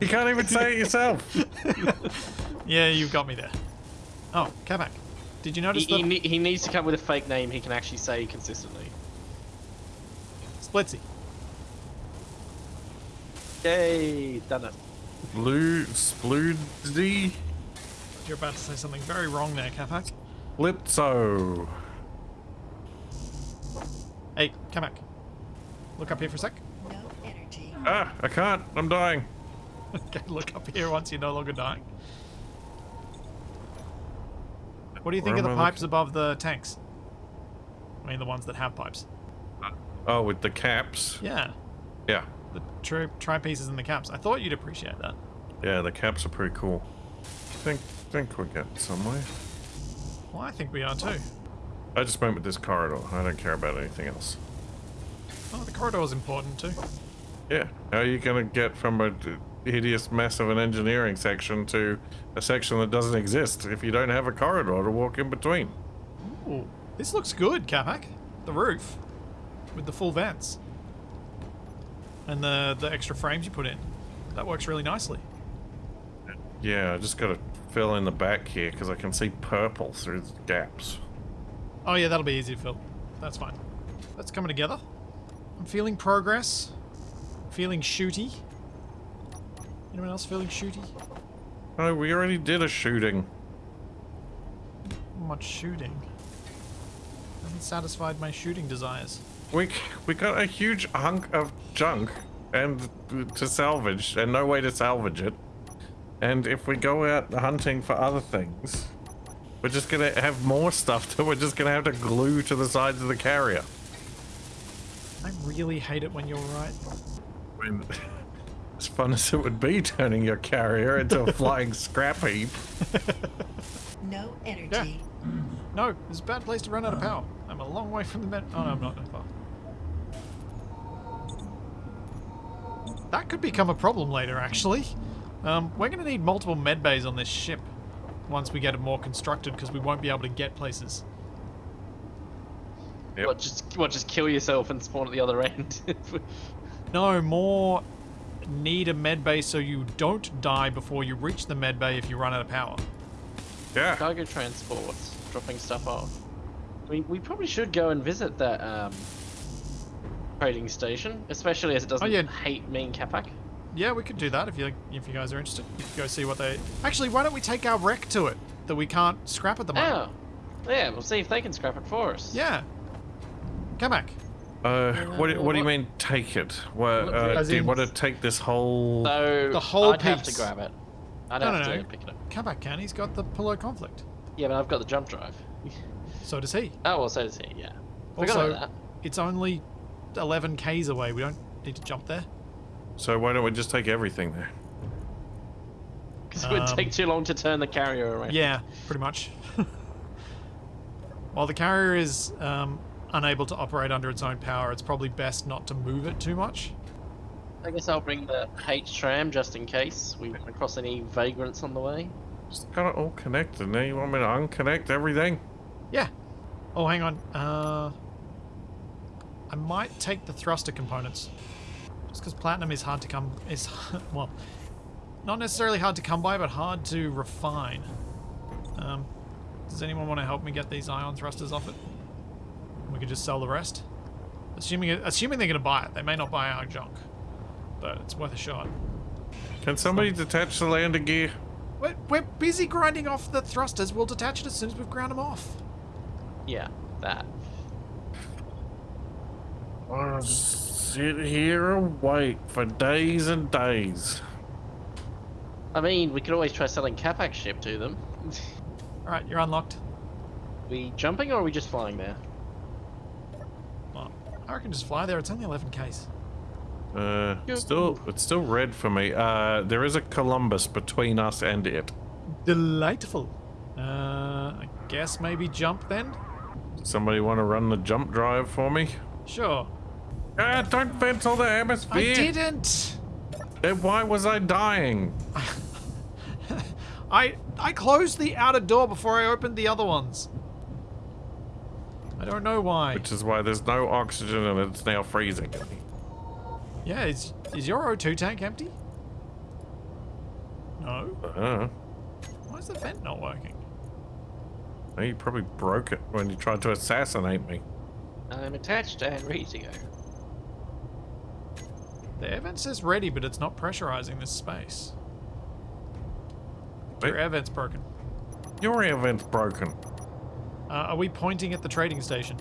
You can't even say it yourself. Yeah, you've got me there. Oh, Capac. Did you He, notice he, the ne- he needs to come with a fake name he can actually say consistently. Splitsie? Yay, done it. Blue Sploody You're about to say something very wrong there, Capac. Lipso. Hey, Capac. Look up here for a sec. No energy. Ah, I can't. I'm dying. Okay, look up here once you're no longer dying. What do you think Where of the I pipes above the tanks? I mean, the ones that have pipes. Oh, with the caps. Yeah, Yeah. The tri tripieces and the caps. I thought you'd appreciate that. Yeah, the caps are pretty cool. Think, think we're getting somewhere. Well, I think we are too. I just went with this corridor. I don't care about anything else. Oh, the corridor is important too. Yeah. How are you gonna get from a hideous mess of an engineering section to a section that doesn't exist if you don't have a corridor to walk in between? Ooh, this looks good, Capac. The roof with the full vents and the the extra frames you put in. That works really nicely. Yeah, I just gotta fill in the back here because I can see purple through the gaps. Oh yeah, that'll be easy to fill. That's fine. That's coming together. I'm feeling progress. Feeling shooty. Anyone else feeling shooty? Oh, we already did a shooting. Not much shooting. Hasn't satisfied my shooting desires. We we got a huge hunk of junk and to salvage and no way to salvage it. And if we go out hunting for other things, we're just gonna have more stuff that we're just gonna have to glue to the sides of the carrier. I really hate it when you're right. I mean, as fun as it would be turning your carrier into a flying scrap heap. No energy. No, it's a bad place to run out of power. I'm a long way from the med. Oh no, I'm not that far. That could become a problem later, actually. Um, we're going to need multiple med bays on this ship once we get it more constructed because we won't be able to get places. Yep. What, just what, just kill yourself and spawn at the other end? No, more need a med bay so you don't die before you reach the med bay if you run out of power. Yeah. Cargo transports, dropping stuff off. I mean, we probably should go and visit that um, trading station, especially as it doesn't Oh, yeah. hate me and Capac. Yeah, we could do that if you if you guys are interested. You could go see what they. Actually, why don't we take our wreck to it that we can't scrap at the moment? Oh, yeah, we'll see if they can scrap it for us. Yeah. Come back. Uh, what, do- what do you mean take it? What, uh, do you want to take this whole? So The whole I'd have to grab it. I'd No, have no, to no. pick it up. Come back, Ken. He's got the pillow conflict. Yeah, but I've got the jump drive. So does he. Oh, well, so does he. Yeah. Also, that. it's only 11 k's away. We don't need to jump there. So why don't we just take everything there? Because it would Um, take too long to turn the carrier around. Yeah, pretty much. While the carrier is um, unable to operate under its own power, it's probably best not to move it too much. I guess I'll bring the H tram just in case we run across any vagrants on the way. Just got it all connected. Now you want me to unconnect everything? Yeah. Oh, hang on. Uh, I might take the thruster components. Just because platinum is hard to come... is Well, not necessarily hard to come by, but hard to refine. Um, does anyone want to help me get these ion thrusters off it? We could just sell the rest. Assuming, assuming they're going to buy it. They may not buy our junk. But it's worth a shot. Can somebody detach the lander gear? We're, we're busy grinding off the thrusters. We'll detach it as soon as we've ground them off. Yeah, that. I'll just sit here and wait for days and days. I mean, we could always try selling Capac's ship to them. Alright, you're unlocked. we jumping or are we just flying there? Well, I reckon just fly there. It's only 11 Ks. Uh, still, it's still red for me. Uh, there is a Columbus between us and it. Delightful. Uh, I guess maybe jump then? Somebody want to run the jump drive for me? Sure. Ah, don't vent all the atmosphere! I didn't! Then why was I dying? I I closed the outer door before I opened the other ones. I don't know why. Which is why there's no oxygen and it's now freezing. Yeah, is, is your O2 tank empty? No? Uh, Why is the vent not working? you probably broke it when you tried to assassinate me. I'm attached and ready to go. The air vent says ready, but it's not pressurizing this space. Your Wait. air vent's broken. Your air vent's broken. Uh, are we pointing at the trading station?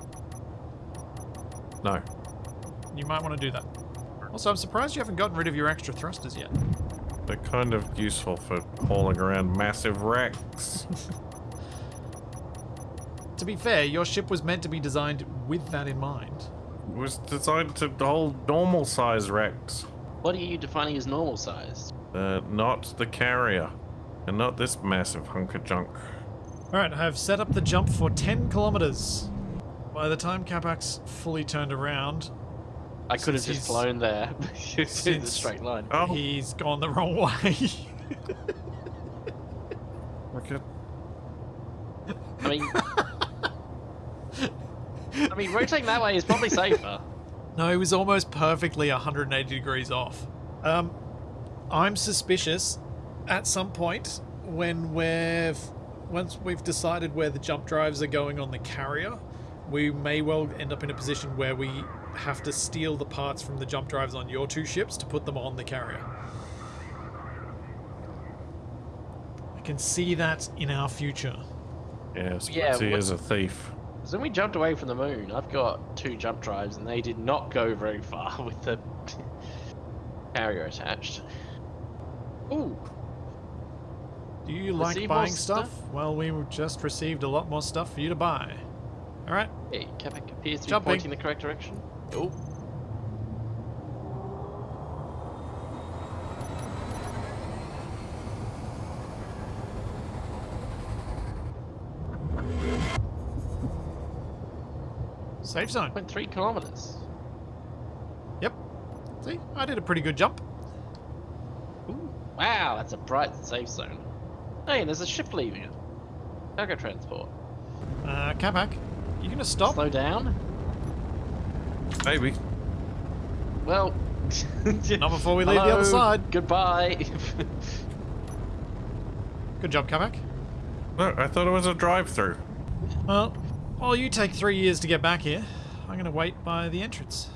No. You might want to do that. Also, I'm surprised you haven't gotten rid of your extra thrusters yet. They're kind of useful for hauling around massive racks. To be fair, your ship was meant to be designed with that in mind. It was designed to hold normal size racks. What are you defining as normal size? Uh, not the carrier. And not this massive hunk of junk. Alright, I have set up the jump for 10 kilometers. By the time Capac's fully turned around, I could have just flown there. it's in the straight line. Oh, he's gone the wrong way. okay. I mean, I mean, rotating that way is probably safer. no, he was almost perfectly 180 degrees off. Um, I'm suspicious at some point when we've once we've decided where the jump drives are going on the carrier, we may well end up in a position where we have to steal the parts from the jump drives on your two ships to put them on the carrier. I can see that in our future. Yes, Yeah, he is a thief. So when we jumped away from the moon, I've got two jump drives, and they did not go very far with the carrier attached. Ooh, Do you like Receive more buying stuff? stuff? Well, we just received a lot more stuff for you to buy. Alright, hey, Capac appears to be pointing the correct direction. Oh, safe zone. went three kilometers. Yep. See, I did a pretty good jump. Ooh, wow, that's a bright safe zone. Hey, there's a ship leaving it. Cargo transport. Uh, Capac, you gonna stop? Slow down. Maybe. Well, Not before we leave the other side. Goodbye. Good job, Capac. No, I thought it was a drive-through. Well, while you take three years to get back here, I'm gonna wait by the entrance.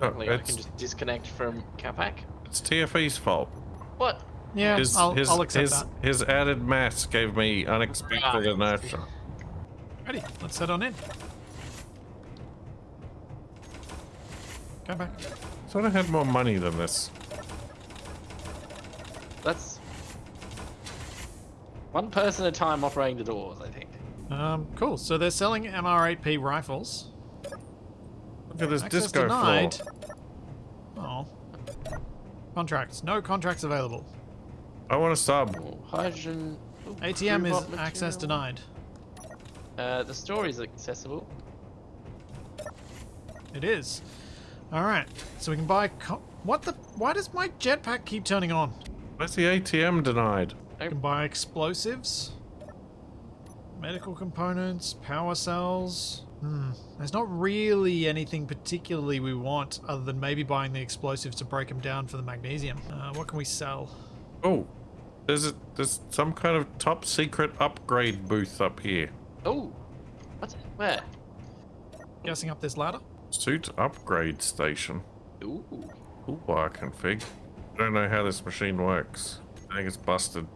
Oh, no, Luckily, I can just disconnect from Capac. it's TFE's fault. What? Yeah, His, I'll, his, I'll accept his, that. his added mass gave me unexpected Right. inertia. Ready, let's head on in. Come back. Thought I had more money than this. That's one person at a time operating the doors. I think. Um, cool. So they're selling MR8P rifles. Look at this Access disco denied. floor. Oh. Contracts. No contracts available. I want a sub. Oh, hydrogen. oh, ATM is crewbot access denied. Uh, the store is accessible. It is. All right, so we can buy. Co- what the? Why does my jetpack keep turning on? Where's the ATM denied? We can buy explosives, medical components, power cells. Hmm. There's not really anything particularly we want other than maybe buying the explosives to break them down for the magnesium. Uh, what can we sell? Oh, there's a, there's some kind of top secret upgrade booth up here. Oh, what? Where? Guessing up this ladder. Suit upgrade station. Ooh. Toolbar config. Don't know how this machine works. I think it's busted.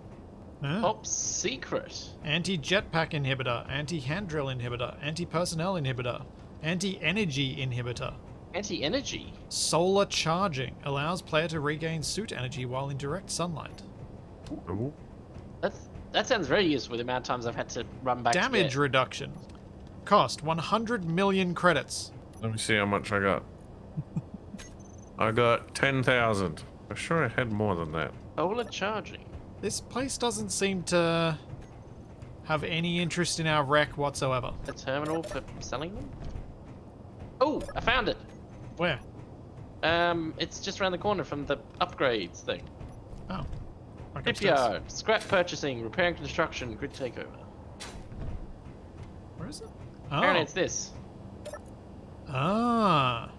Ah. Top secret. Anti-jetpack inhibitor, anti-hand drill inhibitor, anti-personnel inhibitor, anti-energy inhibitor. Anti-energy. Solar charging allows player to regain suit energy while in direct sunlight. Ooh. That's that sounds very useful. with The amount of times I've had to run back. Damage get- reduction. Cost 100 million credits. Let me see how much I got. I got 10,000. I'm sure I had more than that. Solar charging. This place doesn't seem to have any interest in our wreck whatsoever. A terminal for selling them. Oh, I found it. Where? Um, it's just around the corner from the upgrades thing. Oh. Shipyard, scrap purchasing, repairing construction, grid takeover. Where is it? Apparently Oh. it's this. Ah.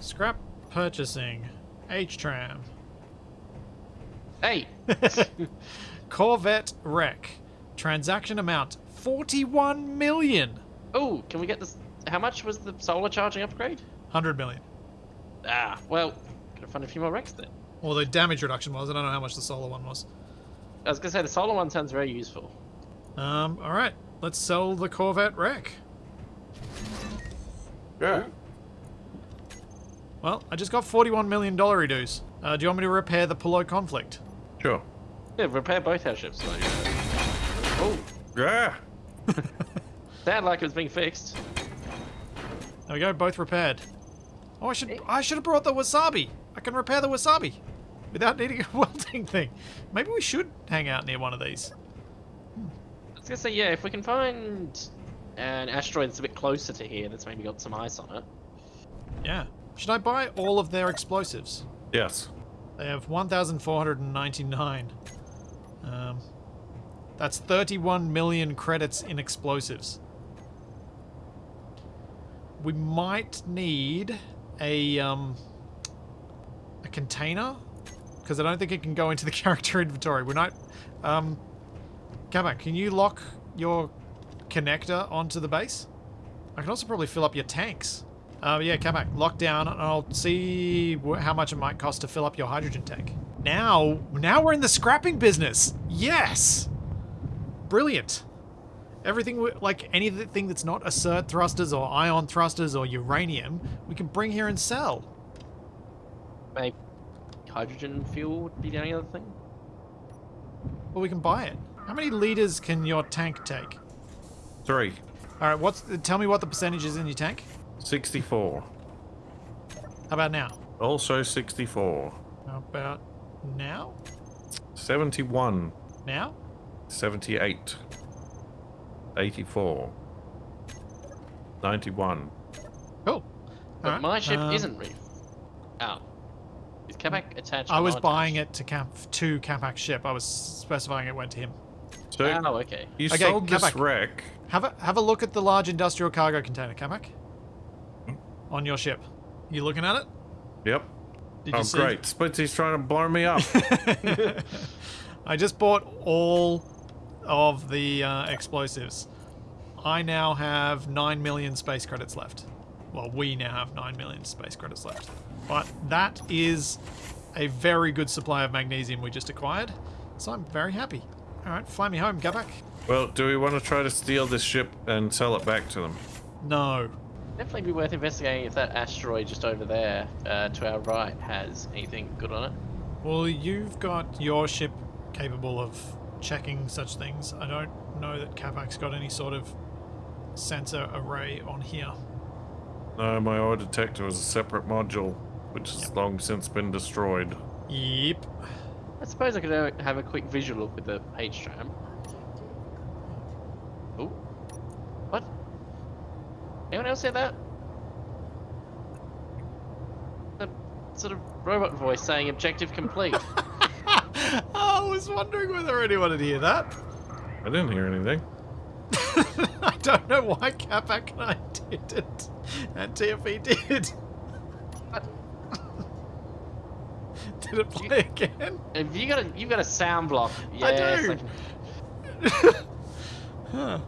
Scrap purchasing. H-Tram. Hey, Corvette wreck. Transaction amount 41 million. oh, can we get this? How much was the solar charging upgrade? 100 million. Ah, well, gotta find a few more wrecks then. Well, the damage reduction was. I don't know how much the solar one was. I was gonna say the solar one sounds very useful. Um, all right. Let's sell the Corvette wreck. Yeah. Well, I just got 41 million dollar dues. Uh, do you want me to repair the Polo conflict? Sure. Yeah, repair both our ships. Like. Oh, Yeah. sounded like it was being fixed. There we go, both repaired. Oh, I should I should have brought the wasabi. I can repair the wasabi without needing a welding thing. Maybe we should hang out near one of these. I was gonna say, yeah, if we can find an asteroid that's a bit closer to here that's maybe got some ice on it. Yeah. Should I buy all of their explosives? Yes. They have 1,499. Um, that's 31 million credits in explosives. We might need a um, a container because I don't think it can go into the character inventory. We're not. Um, Kamak, can you lock your connector onto the base? I can also probably fill up your tanks. Uh, yeah, Kamak, lock down, and I'll see how much it might cost to fill up your hydrogen tank. Now, now we're in the scrapping business. Yes, brilliant. Everything, like anything that's not assert thrusters or ion thrusters or uranium, we can bring here and sell. Maybe hydrogen fuel would be the only other thing. Well, we can buy it. How many liters can your tank take? Three. All right, what's? Tell me what the percentage is in your tank. 64. How about now? Also 64. How about now? 71. Now? 78. 84. 91. Cool. But Alright, my ship um, isn't reef. Oh. Is Quebec attached? I was buying attached? it to Camp to Capac's ship. I was specifying it went to him. So Oh, okay. you Okay, sold this Kabak. wreck. Have a have a look at the large industrial cargo container, Kamak. On your ship. You looking at it? Yep. Did oh, great. Splitsie's trying to blow me up. I just bought all of the uh, explosives. I now have 9 million space credits left. Well, we now have 9 million space credits left. But that is a very good supply of magnesium we just acquired. So I'm very happy. Alright, fly me home, Go back. well, do we want to try to steal this ship and sell it back to them? No. Definitely be worth investigating if that asteroid just over there, uh, to our right, has anything good on it. Well, you've got your ship capable of checking such things. I don't know that Kabak's got any sort of sensor array on here. No, my ore detector was a separate module, which has Yep. long since been destroyed. Yep. I suppose I could uh, have a quick visual look with the H tram. Oh, what? Anyone else hear that? The sort of robot voice saying objective complete. I was wondering whether anyone would hear that. I didn't hear anything. I don't know why Capac and I didn't, and TFE did. did it play again? Have you got a you've got a sound block? I Yes, do. can- Huh.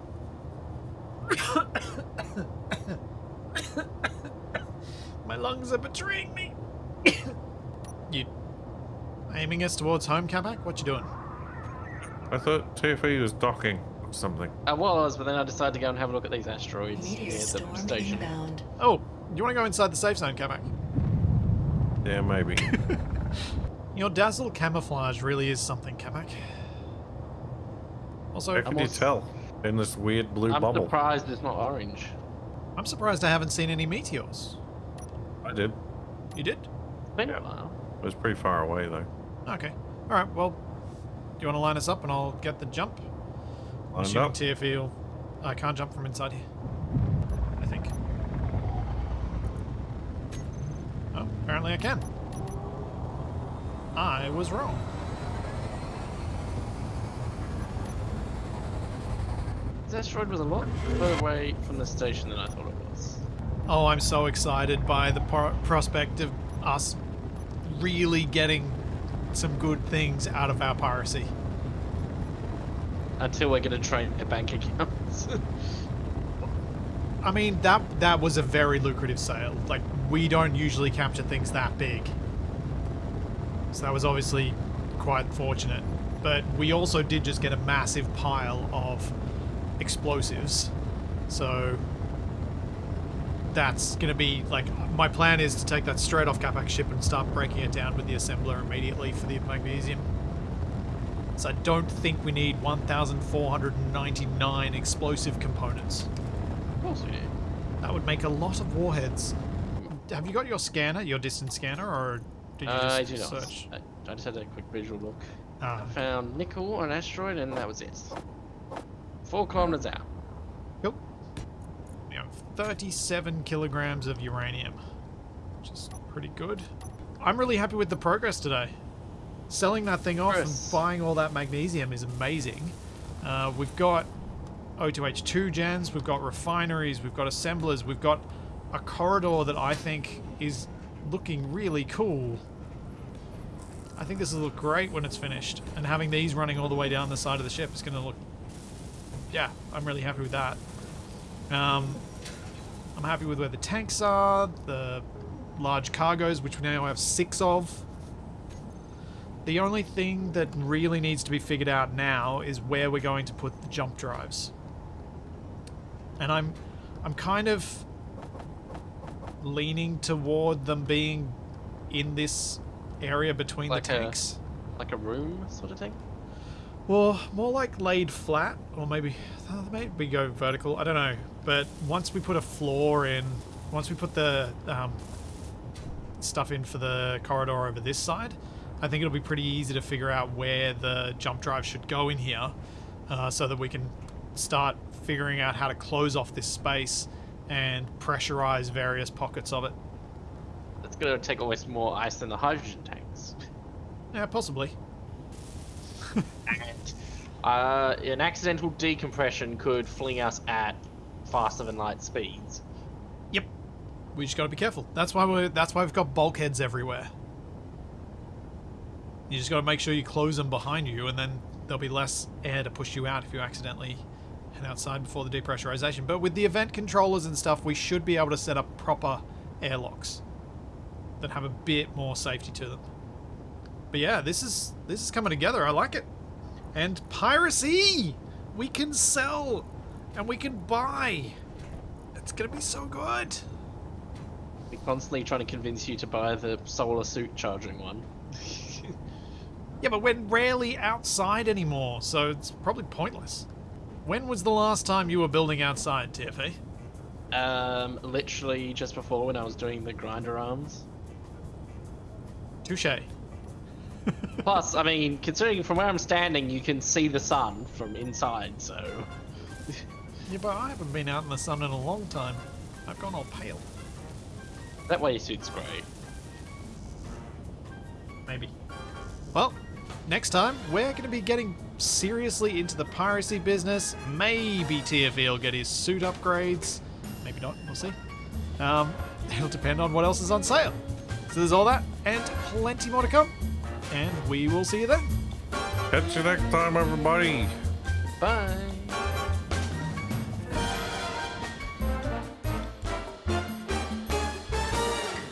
My lungs are betraying me. you aiming us towards home, Capac? What you doing? I thought TFE was docking or something. Uh, I was, but then I decided to go and have a look at these asteroids near the station. inbound. Oh, you want to go inside the safe zone, Capac? Yeah, maybe. Your dazzle camouflage really is something, Capac. Also, How can you also- tell in this weird blue bubble. I'm surprised it's not orange. I'm surprised I haven't seen any meteors. I did. You did? It's been a while. It was pretty far away though. Okay. Alright, well, do you want to line us up and I'll get the jump? I'm Lined assuming up. TFE will... I can't jump from inside here. I think. Oh, apparently I can. I was wrong. This asteroid was a lot further away from the station than I thought it was. Oh, I'm so excited by the pro- prospect of us really getting some good things out of our piracy. Until we're gonna train their bank accounts. I mean, that that was a very lucrative sale. Like, we don't usually capture things that big. So that was obviously quite fortunate. But we also did just get a massive pile of explosives. So that's going to be, like, my plan is to take that straight off Capac ship and start breaking it down with the assembler immediately for the magnesium. So I don't think we need 1,499 explosive components. of course we do. That would make a lot of warheads. Have you got your scanner, your distance scanner, or did you Uh, I just not. search? I, I just had a quick visual look. Ah, I found nickel on an asteroid and that was it. Four kilometers out. Cool. We have 37 kilograms of uranium, which is pretty good. I'm really happy with the progress today. Selling that thing off and buying all that magnesium is amazing. Uh, we've got O2H2 gens, we've got refineries, we've got assemblers, we've got a corridor that I think is looking really cool. I think this will look great when it's finished. And having these running all the way down the side of the ship is going to look... Yeah, I'm really happy with that. Um, I'm happy with where the tanks are, the large cargoes, which we now have six of. The only thing that really needs to be figured out now is where we're going to put the jump drives. And I'm I'm kind of leaning toward them being in this area between Like the a- tanks. Like a room sort of thing. Well, more like laid flat, or maybe uh, maybe go vertical. I don't know. But once we put a floor in, once we put the um, stuff in for the corridor over this side, I think it'll be pretty easy to figure out where the jump drive should go in here, uh, so that we can start figuring out how to close off this space and pressurize various pockets of it. It's gonna take almost more ice than the hydrogen tanks. Yeah, possibly. and uh, an accidental decompression could fling us at faster than light speeds. Yep. We just got to be careful. That's why we're. That's why we've got bulkheads everywhere. You just got to make sure you close them behind you, and then there'll be less air to push you out if you accidentally head outside before the depressurization. But with the event controllers and stuff, we should be able to set up proper airlocks that have a bit more safety to them. But yeah, this is this is coming together. I like it. And piracy, we can sell, and we can buy. It's gonna be so good. We're constantly trying to convince you to buy the solar suit charging one. Yeah, but we're rarely outside anymore, so it's probably pointless. When was the last time you were building outside, TFE? um, literally just before when I was doing the grinder arms. Touche. Plus, I mean, considering from where I'm standing, you can see the sun from inside, so. Yeah, but I haven't been out in the sun in a long time. I've gone all pale. That way your suits great. Maybe. Well, next time we're going to be getting seriously into the piracy business. Maybe TFE will get his suit upgrades. Maybe not. We'll see. Um, it'll depend on what else is on sale. So there's all that and plenty more to come. And we will see you then. Catch you next time, everybody. Bye.